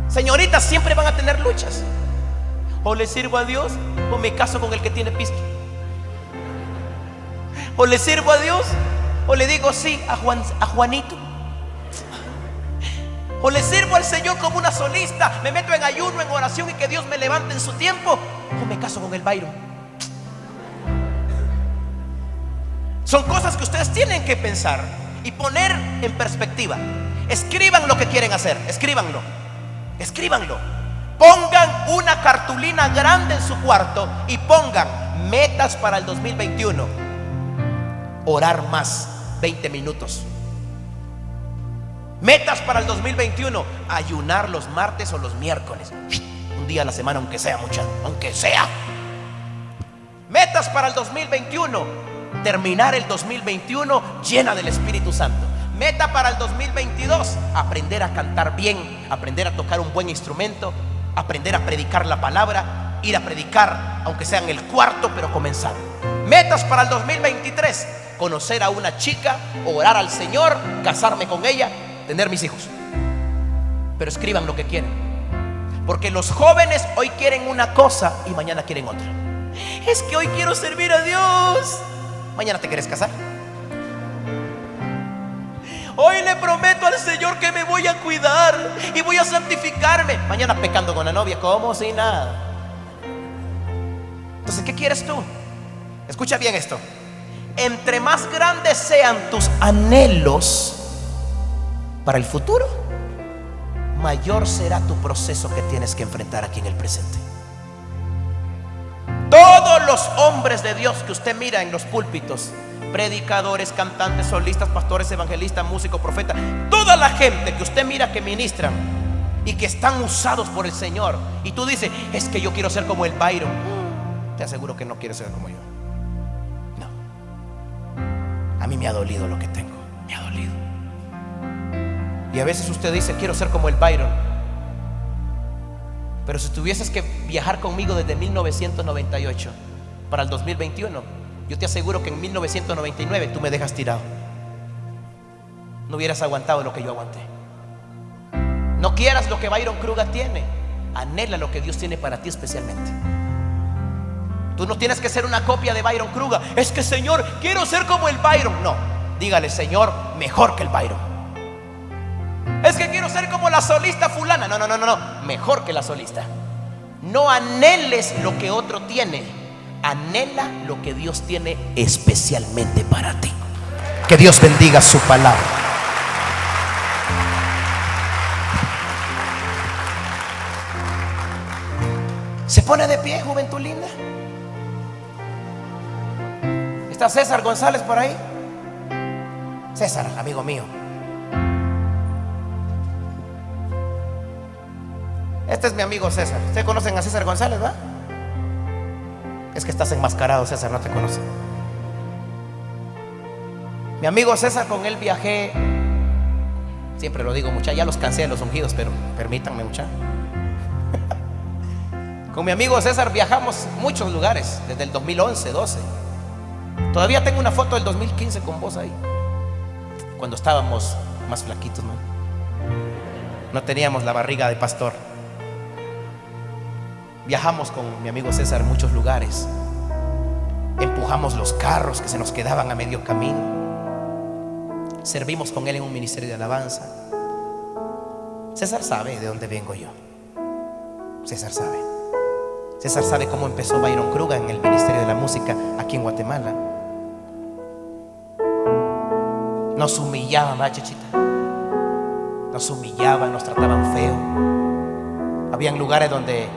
Señoritas, siempre van a tener luchas. O le sirvo a Dios o me caso con el que tiene pisto. O le sirvo a Dios o le digo sí a, Juan, a Juanito. O le sirvo al Señor como una solista, me meto en ayuno, en oración y que Dios me levante en su tiempo. O me caso con el Byron. Son cosas que ustedes tienen que pensar y poner en perspectiva. Escriban lo que quieren hacer, escríbanlo. Escríbanlo. Pongan una cartulina grande en su cuarto y pongan metas para el 2021. Orar más, 20 minutos. Metas para el 2021, ayunar los martes o los miércoles. Un día a la semana, aunque sea mucha, aunque sea. Metas para el 2021, terminar el 2021 llena del Espíritu Santo. Meta para el 2022, aprender a cantar bien, aprender a tocar un buen instrumento, aprender a predicar la palabra, ir a predicar, aunque sea en el cuarto, pero comenzar. Metas para el 2023, conocer a una chica, orar al Señor, casarme con ella, tener mis hijos. Pero escriban lo que quieren. Porque los jóvenes hoy quieren una cosa y mañana quieren otra. Es que hoy quiero servir a Dios. Mañana te quieres casar. Hoy le prometo al Señor que me voy a cuidar y voy a santificarme. Mañana pecando con la novia, como si nada. Entonces, ¿qué quieres tú? Escucha bien esto. Entre más grandes sean tus anhelos para el futuro, mayor será tu proceso que tienes que enfrentar aquí en el presente. Todos los hombres de Dios que usted mira en los púlpitos predicadores, cantantes, solistas, pastores, evangelistas, músicos, profetas, toda la gente que usted mira que ministran y que están usados por el Señor. Y tú dices, es que yo quiero ser como el Byron. Te aseguro que no quieres ser como yo. No. A mí me ha dolido lo que tengo. Me ha dolido. Y a veces usted dice, quiero ser como el Byron. Pero si tuvieses que viajar conmigo desde 1998 para el 2021, yo te aseguro que en 1999 tú me dejas tirado. No hubieras aguantado lo que yo aguanté. No quieras lo que Byron Kruger tiene. Anhela lo que Dios tiene para ti especialmente. Tú no tienes que ser una copia de Byron Kruger. Es que Señor, quiero ser como el Byron. No, dígale Señor, mejor que el Byron. Es que quiero ser como la solista fulana. No, no, no, no, no. Mejor que la solista. No anheles lo que otro tiene anhela lo que Dios tiene especialmente para ti. Que Dios bendiga su palabra. Se pone de pie, juventud linda. ¿Está César González por ahí? César, amigo mío. Este es mi amigo César. ¿Ustedes conocen a César González, va? Es que estás enmascarado, César, no te conoce. Mi amigo César, con él viajé. Siempre lo digo, mucha, ya los cansé de los ungidos, pero permítanme, mucha. [LAUGHS] Con mi amigo César viajamos muchos lugares, desde el 2011, 12. Todavía tengo una foto del 2015 con vos ahí, cuando estábamos más flaquitos, ¿no? No teníamos la barriga de pastor. Viajamos con mi amigo César muchos lugares. Empujamos los carros que se nos quedaban a medio camino. Servimos con él en un ministerio de alabanza. César sabe de dónde vengo yo. César sabe. César sabe cómo empezó Byron Kruger en el Ministerio de la Música aquí en Guatemala. Nos humillaban, chachita. Nos humillaban, nos trataban feo. Habían lugares donde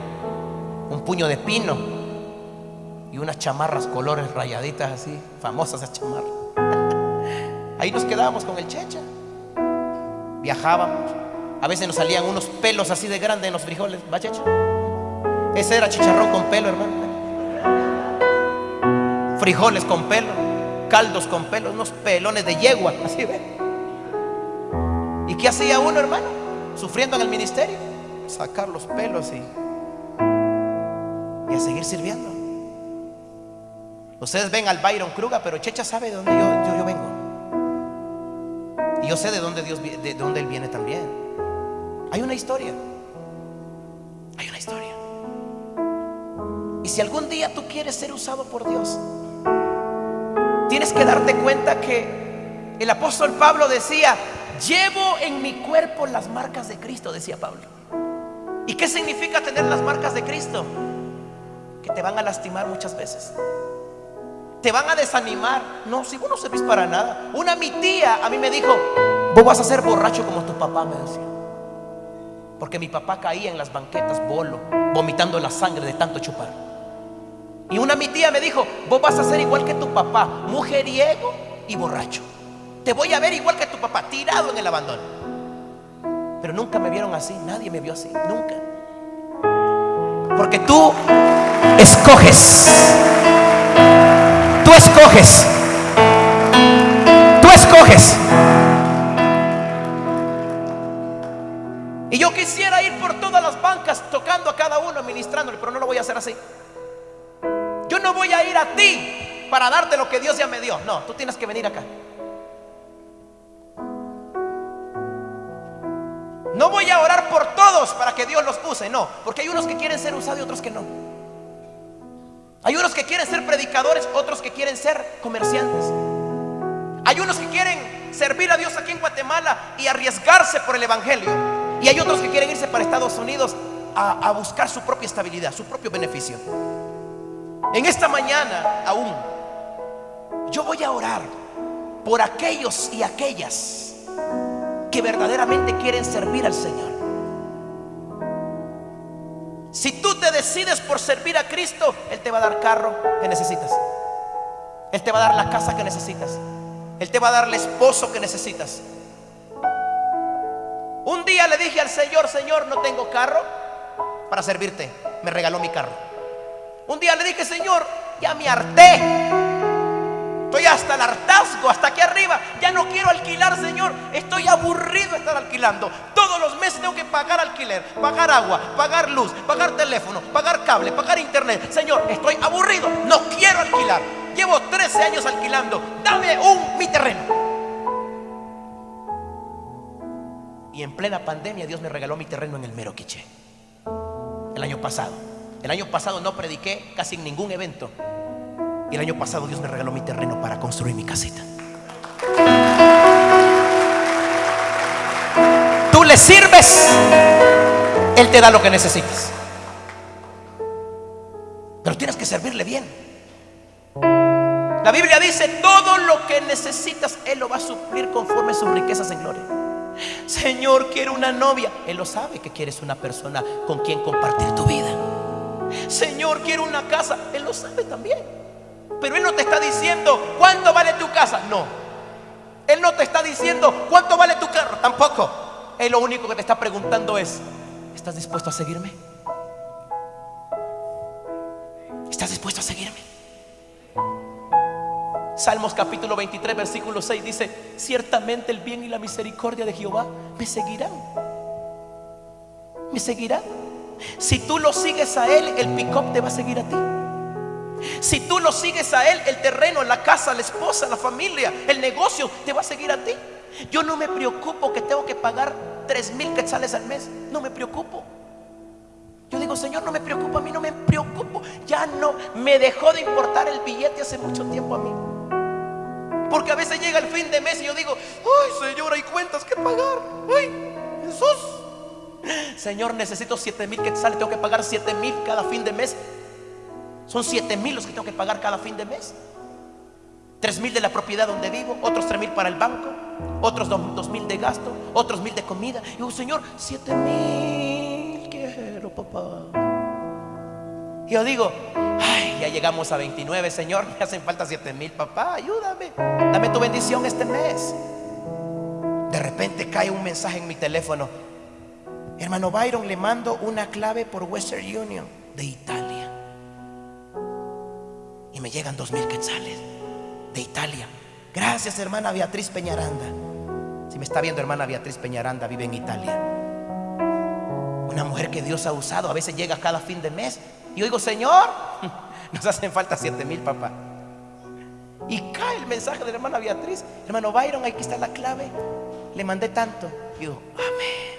un puño de pino y unas chamarras colores rayaditas así, famosas esas chamarras. [LAUGHS] Ahí nos quedábamos con el checha. Viajábamos. A veces nos salían unos pelos así de grandes en los frijoles. ¿Va, checha? Ese era chicharrón con pelo, hermano. Frijoles con pelo. Caldos con pelo. Unos pelones de yegua. [LAUGHS] Así ve. ¿Y qué hacía uno, hermano? Sufriendo en el ministerio. Sacar los pelos y, a seguir sirviendo. Ustedes ven al Byron Kruger, pero Checha sabe de dónde yo, yo, vengo. Y yo sé de dónde, Dios, de dónde Él viene también. Hay una historia. Hay una historia. Y si algún día tú quieres ser usado por Dios, tienes que darte cuenta que el apóstol Pablo decía, llevo en mi cuerpo las marcas de Cristo, decía Pablo. ¿Y qué significa tener las marcas de Cristo? Que te van a lastimar muchas veces te van a desanimar. No, si vos no servís para nada. Una mi tía a mí me dijo, vos vas a ser borracho como tu papá, me decía. Porque mi papá caía en las banquetas, bolo, vomitando la sangre de tanto chupar. Y una mi tía me dijo, vos vas a ser igual que tu papá, mujeriego y borracho. Te voy a ver igual que tu papá, tirado en el abandono. Pero nunca me vieron así, nadie me vio así, nunca. Porque tú escoges escoges. Tú escoges. Y yo quisiera ir por todas las bancas tocando a cada uno, ministrándole, pero no lo voy a hacer así. Yo no voy a ir a ti para darte lo que Dios ya me dio. No, tú tienes que venir acá. No voy a orar por todos para que Dios los use, no, porque hay unos que quieren ser usados y otros que no. Hay unos que quieren ser predicadores, otros que quieren ser comerciantes. Hay unos que quieren servir a Dios aquí en Guatemala y arriesgarse por el Evangelio. Y hay otros que quieren irse para Estados Unidos a, buscar su propia estabilidad, su propio beneficio. En esta mañana aún, yo voy a orar por aquellos y aquellas que verdaderamente quieren servir al Señor. Si tú te decides por servir a Cristo, Él te va a dar carro que necesitas. Él te va a dar la casa que necesitas. Él te va a dar el esposo que necesitas. Un día le dije al Señor, Señor, no tengo carro para servirte. Me regaló mi carro. Un día le dije, Señor, ya me harté Estoy hasta el hartazgo, hasta aquí arriba. Ya no quiero alquilar, Señor. Estoy aburrido de estar alquilando. Todos los meses tengo que pagar alquiler, pagar agua, pagar luz, pagar teléfono, pagar cable, pagar internet. Señor, estoy aburrido. No quiero alquilar. Llevo 13 años alquilando. Dame un mi terreno. Y en plena pandemia Dios me regaló mi terreno en el Mero Quiche. El año pasado. El año pasado no prediqué casi ningún evento. Y el año pasado Dios me regaló mi terreno para construir mi casita. Tú le sirves, Él te da lo que necesitas. Pero tienes que servirle bien. La Biblia dice, todo lo que necesitas, Él lo va a suplir conforme sus riquezas en gloria. Señor, quiero una novia. Él lo sabe que quieres una persona con quien compartir tu vida. Señor, quiero una casa. Él lo sabe también. Pero Él no te está diciendo cuánto vale tu casa. No. Él no te está diciendo cuánto vale tu carro. Tampoco. Él lo único que te está preguntando es, ¿estás dispuesto a seguirme? ¿Estás dispuesto a seguirme? Salmos capítulo 23, versículo 6 dice, ciertamente el bien y la misericordia de Jehová me seguirán. Me seguirán. Si tú lo sigues a Él, el pick-up te va a seguir a ti. Si tú lo sigues a Él, el terreno, la casa, la esposa, la familia, el negocio, te va a seguir a ti. Yo no me preocupo que tengo que pagar tres mil quetzales al mes. No me preocupo. Yo digo, Señor, no me preocupa, a mí no me preocupo. Ya no, me dejó de importar el billete hace mucho tiempo a mí. Porque a veces llega el fin de mes y yo digo, ay Señor, hay cuentas que pagar. Ay, Jesús. Señor, necesito siete mil quetzales, tengo que pagar siete mil cada fin de mes. Son 7 mil los que tengo que pagar cada fin de mes. 3 mil de la propiedad donde vivo, otros 3 mil para el banco, otros 2 mil de gasto, otros mil de comida. Y digo, Señor, 7 mil quiero, papá. Y yo digo, ay, ya llegamos a 29, Señor, me hacen falta 7 mil, papá, ayúdame, dame tu bendición este mes. De repente cae un mensaje en mi teléfono, hermano Byron, le mando una clave por Western Union de Italia. Y me llegan dos mil quetzales de Italia. Gracias, hermana Beatriz Peñaranda. Si me está viendo, hermana Beatriz Peñaranda, vive en Italia. Una mujer que Dios ha usado, a veces llega cada fin de mes. Y oigo, Señor, [LAUGHS] nos hacen falta siete mil, papá. Y cae el mensaje de la hermana Beatriz. Hermano Byron, aquí está la clave. Le mandé tanto. Y digo, amén.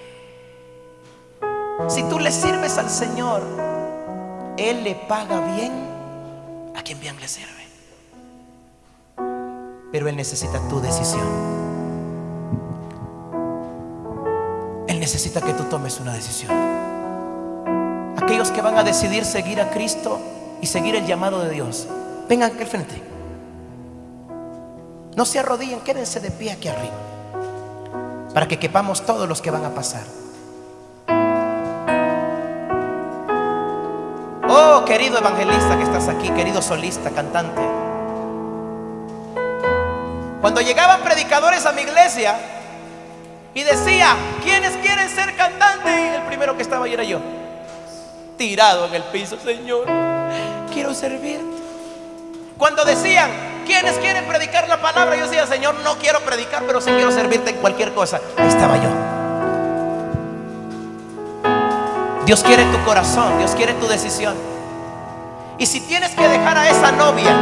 Si tú le sirves al Señor, Él le paga bien a quien bien le sirve. Pero Él necesita tu decisión. Él necesita que tú tomes una decisión. Aquellos que van a decidir seguir a Cristo y seguir el llamado de Dios, vengan aquí al frente. No se arrodillen, quédense de pie aquí arriba. Para que quepamos todos los que van a pasar. Oh, querido evangelista que estás aquí, querido solista, cantante. Cuando llegaban predicadores a mi iglesia y decía, ¿quiénes quieren ser cantantes? El primero que estaba ahí era yo. Tirado en el piso, Señor, quiero servirte. Cuando decían, ¿quiénes quieren predicar la palabra? Yo decía, Señor, no quiero predicar, pero sí quiero servirte en cualquier cosa. Ahí estaba yo. Dios quiere tu corazón, Dios quiere tu decisión. Y si tienes que dejar a esa novia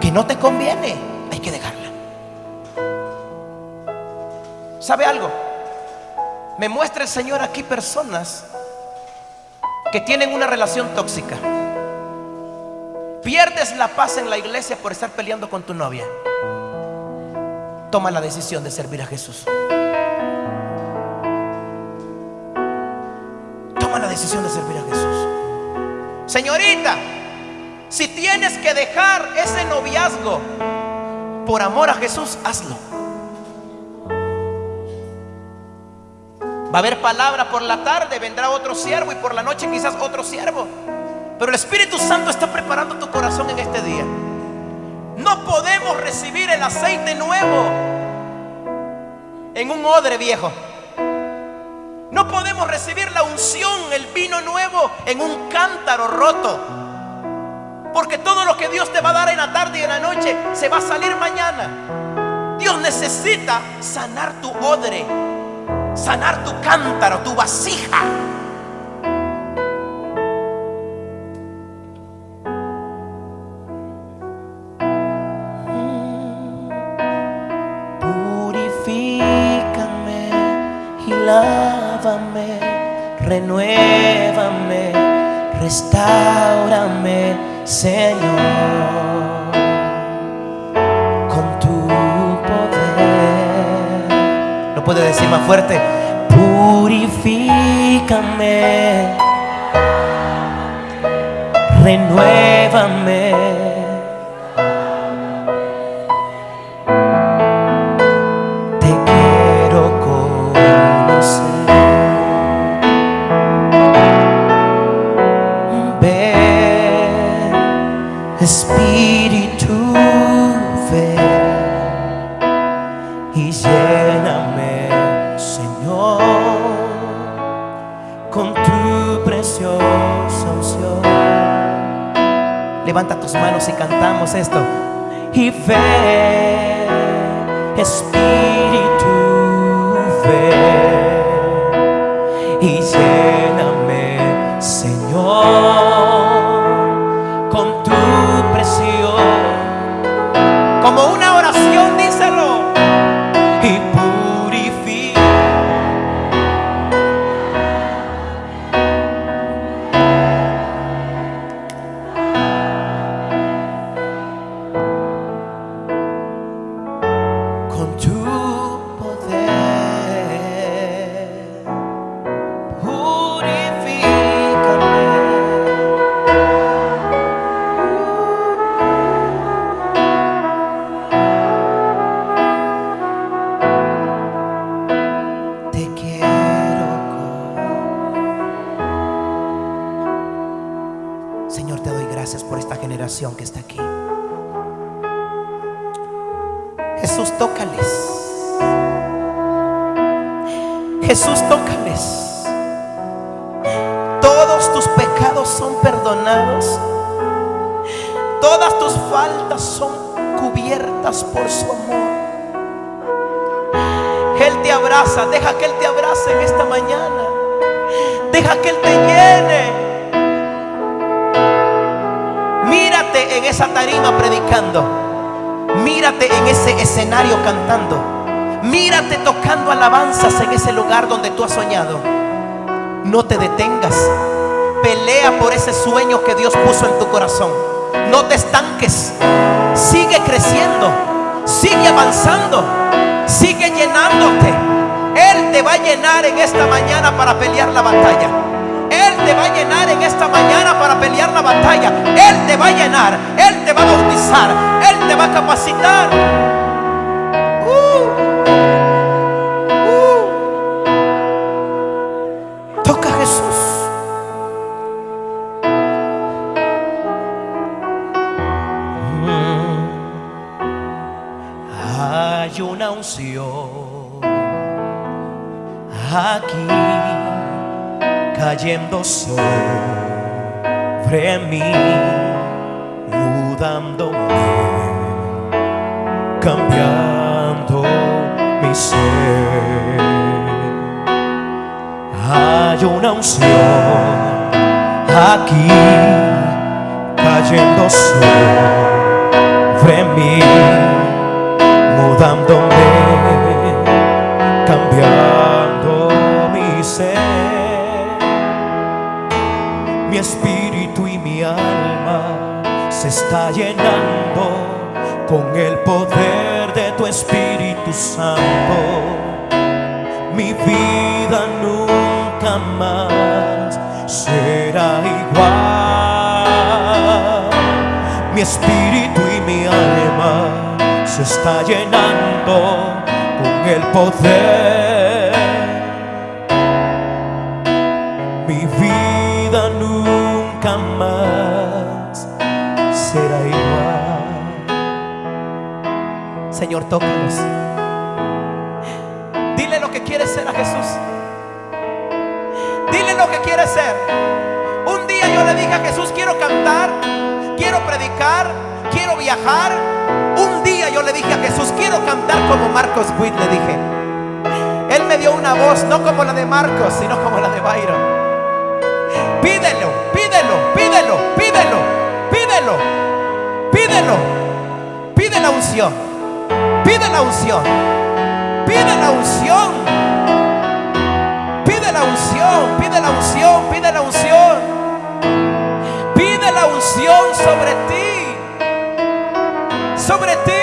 que no te conviene, hay que dejarla. ¿Sabe algo? Me muestra el Señor aquí personas que tienen una relación tóxica. Pierdes la paz en la iglesia por estar peleando con tu novia. Toma la decisión de servir a Jesús. La decisión de servir a Jesús. Señorita, si tienes que dejar ese noviazgo por amor a Jesús, hazlo. Va a haber palabra por la tarde, vendrá otro siervo y por la noche quizás otro siervo. Pero el Espíritu Santo está preparando tu corazón en este día. No podemos recibir el aceite nuevo en un odre viejo. No podemos recibir la unción, el vino nuevo en un cántaro roto. Porque todo lo que Dios te va a dar en la tarde y en la noche se va a salir mañana. Dios necesita sanar tu odre, sanar tu cántaro, tu vasija. Renuévame, restaurame, Señor, con tu poder. ¿Lo puede decir más fuerte? Purifícame, renuévame. Levanta tus manos y cantamos esto. Y ven, Espíritu, deja que Él te abrace en esta mañana. Deja que Él te llene. Mírate en esa tarima predicando. Mírate en ese escenario cantando. Mírate tocando alabanzas en ese lugar donde tú has soñado. No te detengas. Pelea por ese sueño que Dios puso en tu corazón. No te estanques. Sigue creciendo. Sigue avanzando. Sigue llenándote. Él te va a llenar en esta mañana para pelear la batalla. Él te va a llenar en esta mañana para pelear la batalla. Él te va a llenar. Él te va a bautizar. Él te va a capacitar. Aquí cayendo sobre mí, mudándome, cambiando mi ser. Hay una unción aquí cayendo sobre mí, mudándome, está llenando con el poder de tu Espíritu Santo. Mi vida nunca más será igual. Mi espíritu y mi alma se está llenando con el poder. Señor. Dile lo que quieres ser a Jesús. Dile lo que quieres ser. Un día yo le dije a Jesús, quiero cantar, quiero predicar, quiero viajar. Un día yo le dije a Jesús, quiero cantar como Marcos Witt, le dije. Él me dio una voz, no como la de Marcos, sino como la de Byron. Pídelo, pídelo, pídelo, pídelo, pídelo, pídelo. Pide la unción, pide la unción, pide la unción, pide la unción, pide la unción, pide la unción, pide la unción sobre ti, sobre ti.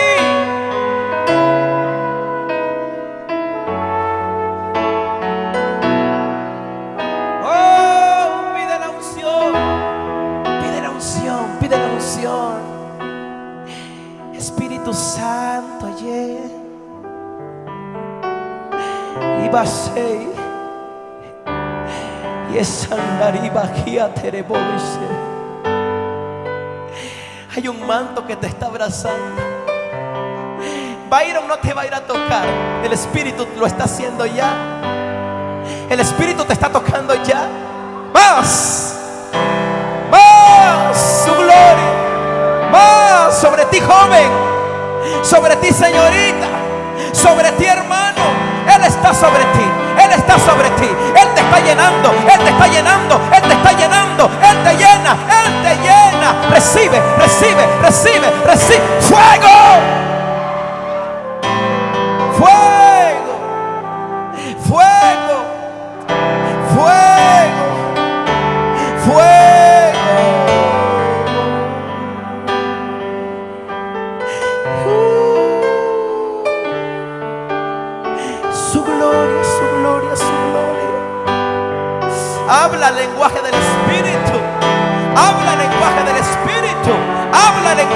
Hay un manto que te está abrazando. Byron no te va a ir a tocar. El Espíritu lo está haciendo ya. El Espíritu te está tocando ya. Más. Más su gloria. Más sobre ti joven. Sobre ti señorita. Sobre ti hermano. Él está sobre ti. Él está sobre ti. Te está llenando. Él te está llenando. Él te está llenando. Él te llena. Él te llena. Recibe, recibe, recibe, recibe. Fuego. Fuego.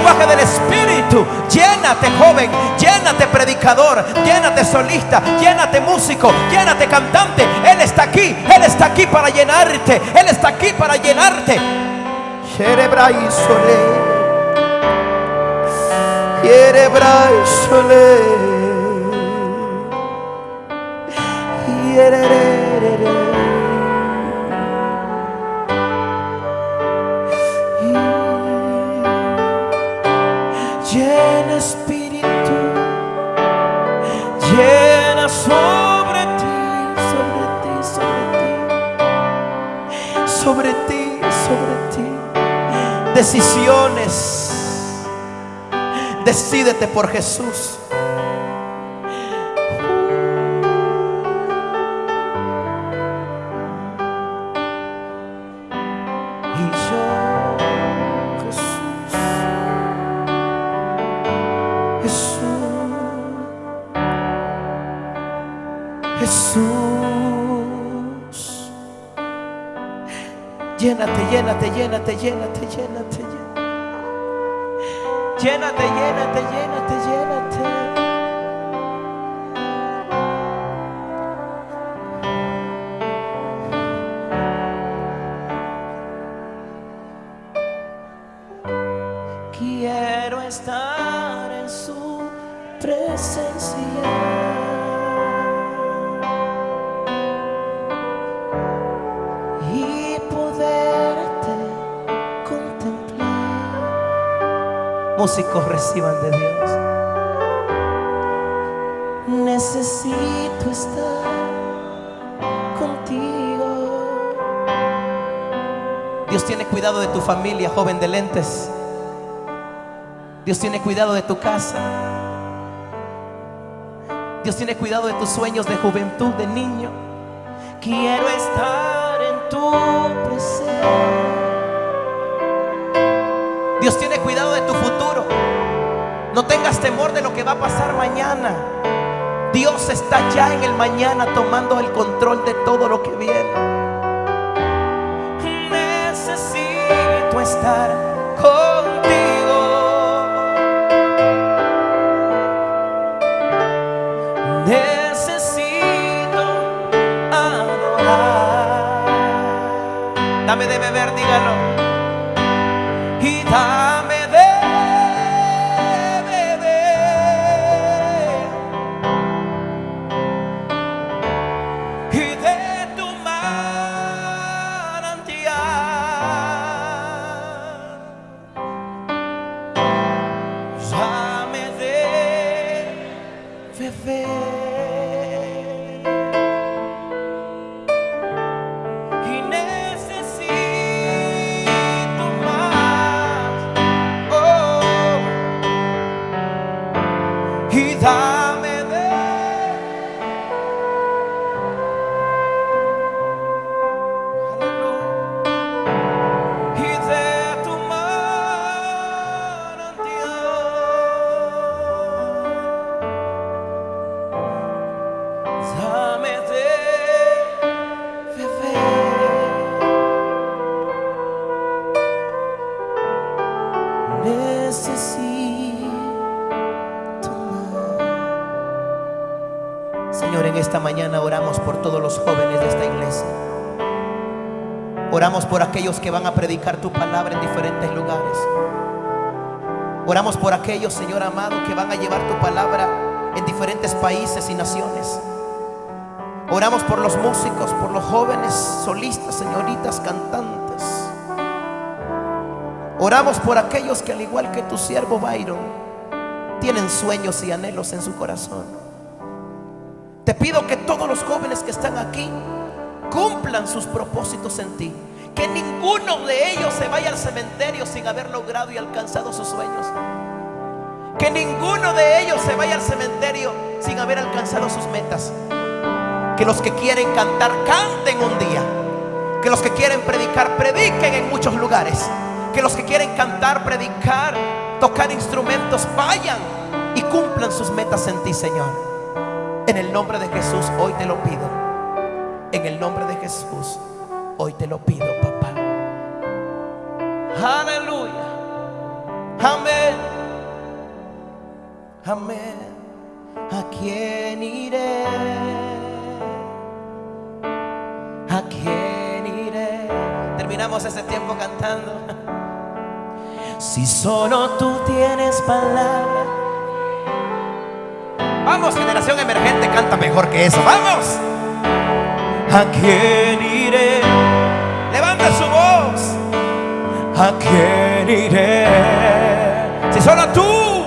Lenguaje del Espíritu. Llénate, joven. Llénate, predicador. Llénate, solista. Llénate, músico. Llénate, cantante. Él está aquí. Él está aquí para llenarte. Él está aquí para llenarte. Yerebrai sole. Yerebrai sole. Espíritu, llena sobre ti, sobre ti, sobre ti, sobre ti, sobre ti. Decisiones. Decídete por Jesús. Llénate, llénate, llénate, llénate, llénate. Llénate, llénate, llénate, llénate. Músicos reciban de Dios. Necesito estar contigo. Dios tiene cuidado de tu familia, joven de lentes. Dios tiene cuidado de tu casa. Dios tiene cuidado de tus sueños de juventud, de niño. Quiero estar en tu presencia. No tengas temor de lo que va a pasar mañana. Dios está ya en el mañana tomando el control de todo lo que viene. Necesito estar que van a predicar tu palabra en diferentes lugares. Oramos por aquellos, Señor amado, que van a llevar tu palabra en diferentes países y naciones. Oramos por los músicos, por los jóvenes solistas, señoritas, cantantes. Oramos por aquellos que al igual que tu siervo Byron, tienen sueños y anhelos en su corazón. Te pido que todos los jóvenes que están aquí cumplan sus propósitos en ti. Que ninguno de ellos se vaya al cementerio sin haber logrado y alcanzado sus sueños. Que ninguno de ellos se vaya al cementerio sin haber alcanzado sus metas. Que los que quieren cantar, canten un día. Que los que quieren predicar, prediquen en muchos lugares. Que los que quieren cantar, predicar, tocar instrumentos, vayan y cumplan sus metas en ti, Señor. En el nombre de Jesús, hoy te lo pido. En el nombre de Jesús, hoy te lo pido, papá. Aleluya. Amén. Amén. ¿A quién iré? ¿A quién iré? Terminamos ese tiempo cantando. Si solo tú tienes palabra. Vamos, generación emergente, canta mejor que eso. Vamos. ¿A quién iré? Levanta su voz. ¿A quién iré? Si solo tú,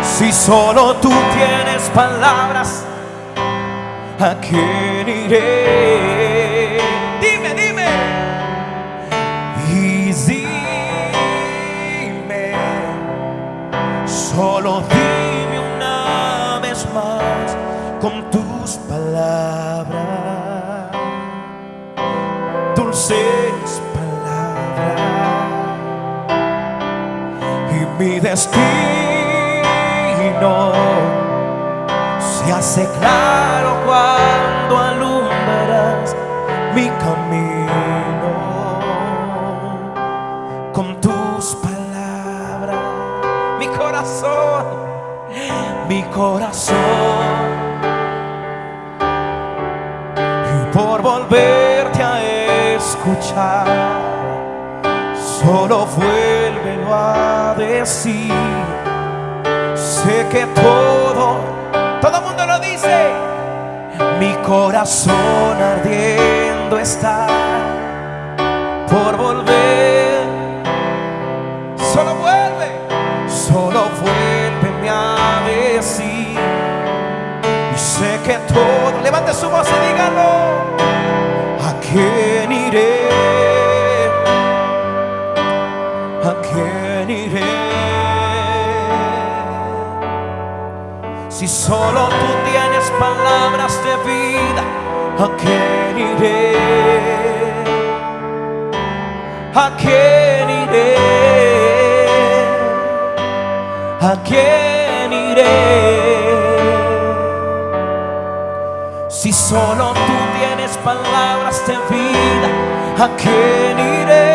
si solo tú tienes palabras, ¿a quién iré? Dime, dime. Y dime, solo dime una vez más con tus palabras, dulces palabras, y mi destino se hace claro cuando alumbras mi camino con tus palabras, mi corazón, mi corazón. Y por volverte a escuchar, solo vuélvelo a decir. Sé que todo, todo mundo lo dice. Mi corazón ardiendo está por volver. Solo vuelve, solo vuélveme a decir. Y sé que todo, levante su voz y dígalo. ¿A quién iré? ¿A quién iré? Si solo tú tienes palabras de vida, ¿a quién iré? ¿A quién iré? ¿A quién iré? Si solo tú tienes palabras de vida, ¿a quién iré?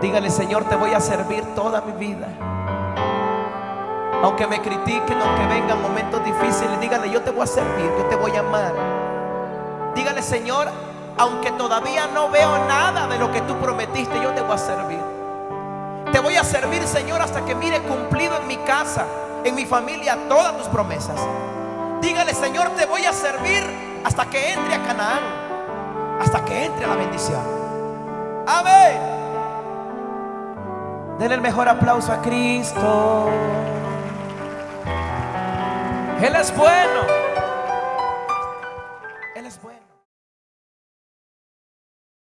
Dígale, Señor, te voy a servir toda mi vida. Aunque me critiquen, aunque vengan momentos difíciles, dígale, yo te voy a servir, yo te voy a amar. Dígale, Señor, aunque todavía no veo nada de lo que tú prometiste, yo te voy a servir. Voy a servir, Señor, hasta que mire cumplido en mi casa, en mi familia, todas tus promesas. Dígale, Señor, te voy a servir hasta que entre a Canaán, hasta que entre a la bendición. Amén. Denle el mejor aplauso a Cristo. Él es bueno.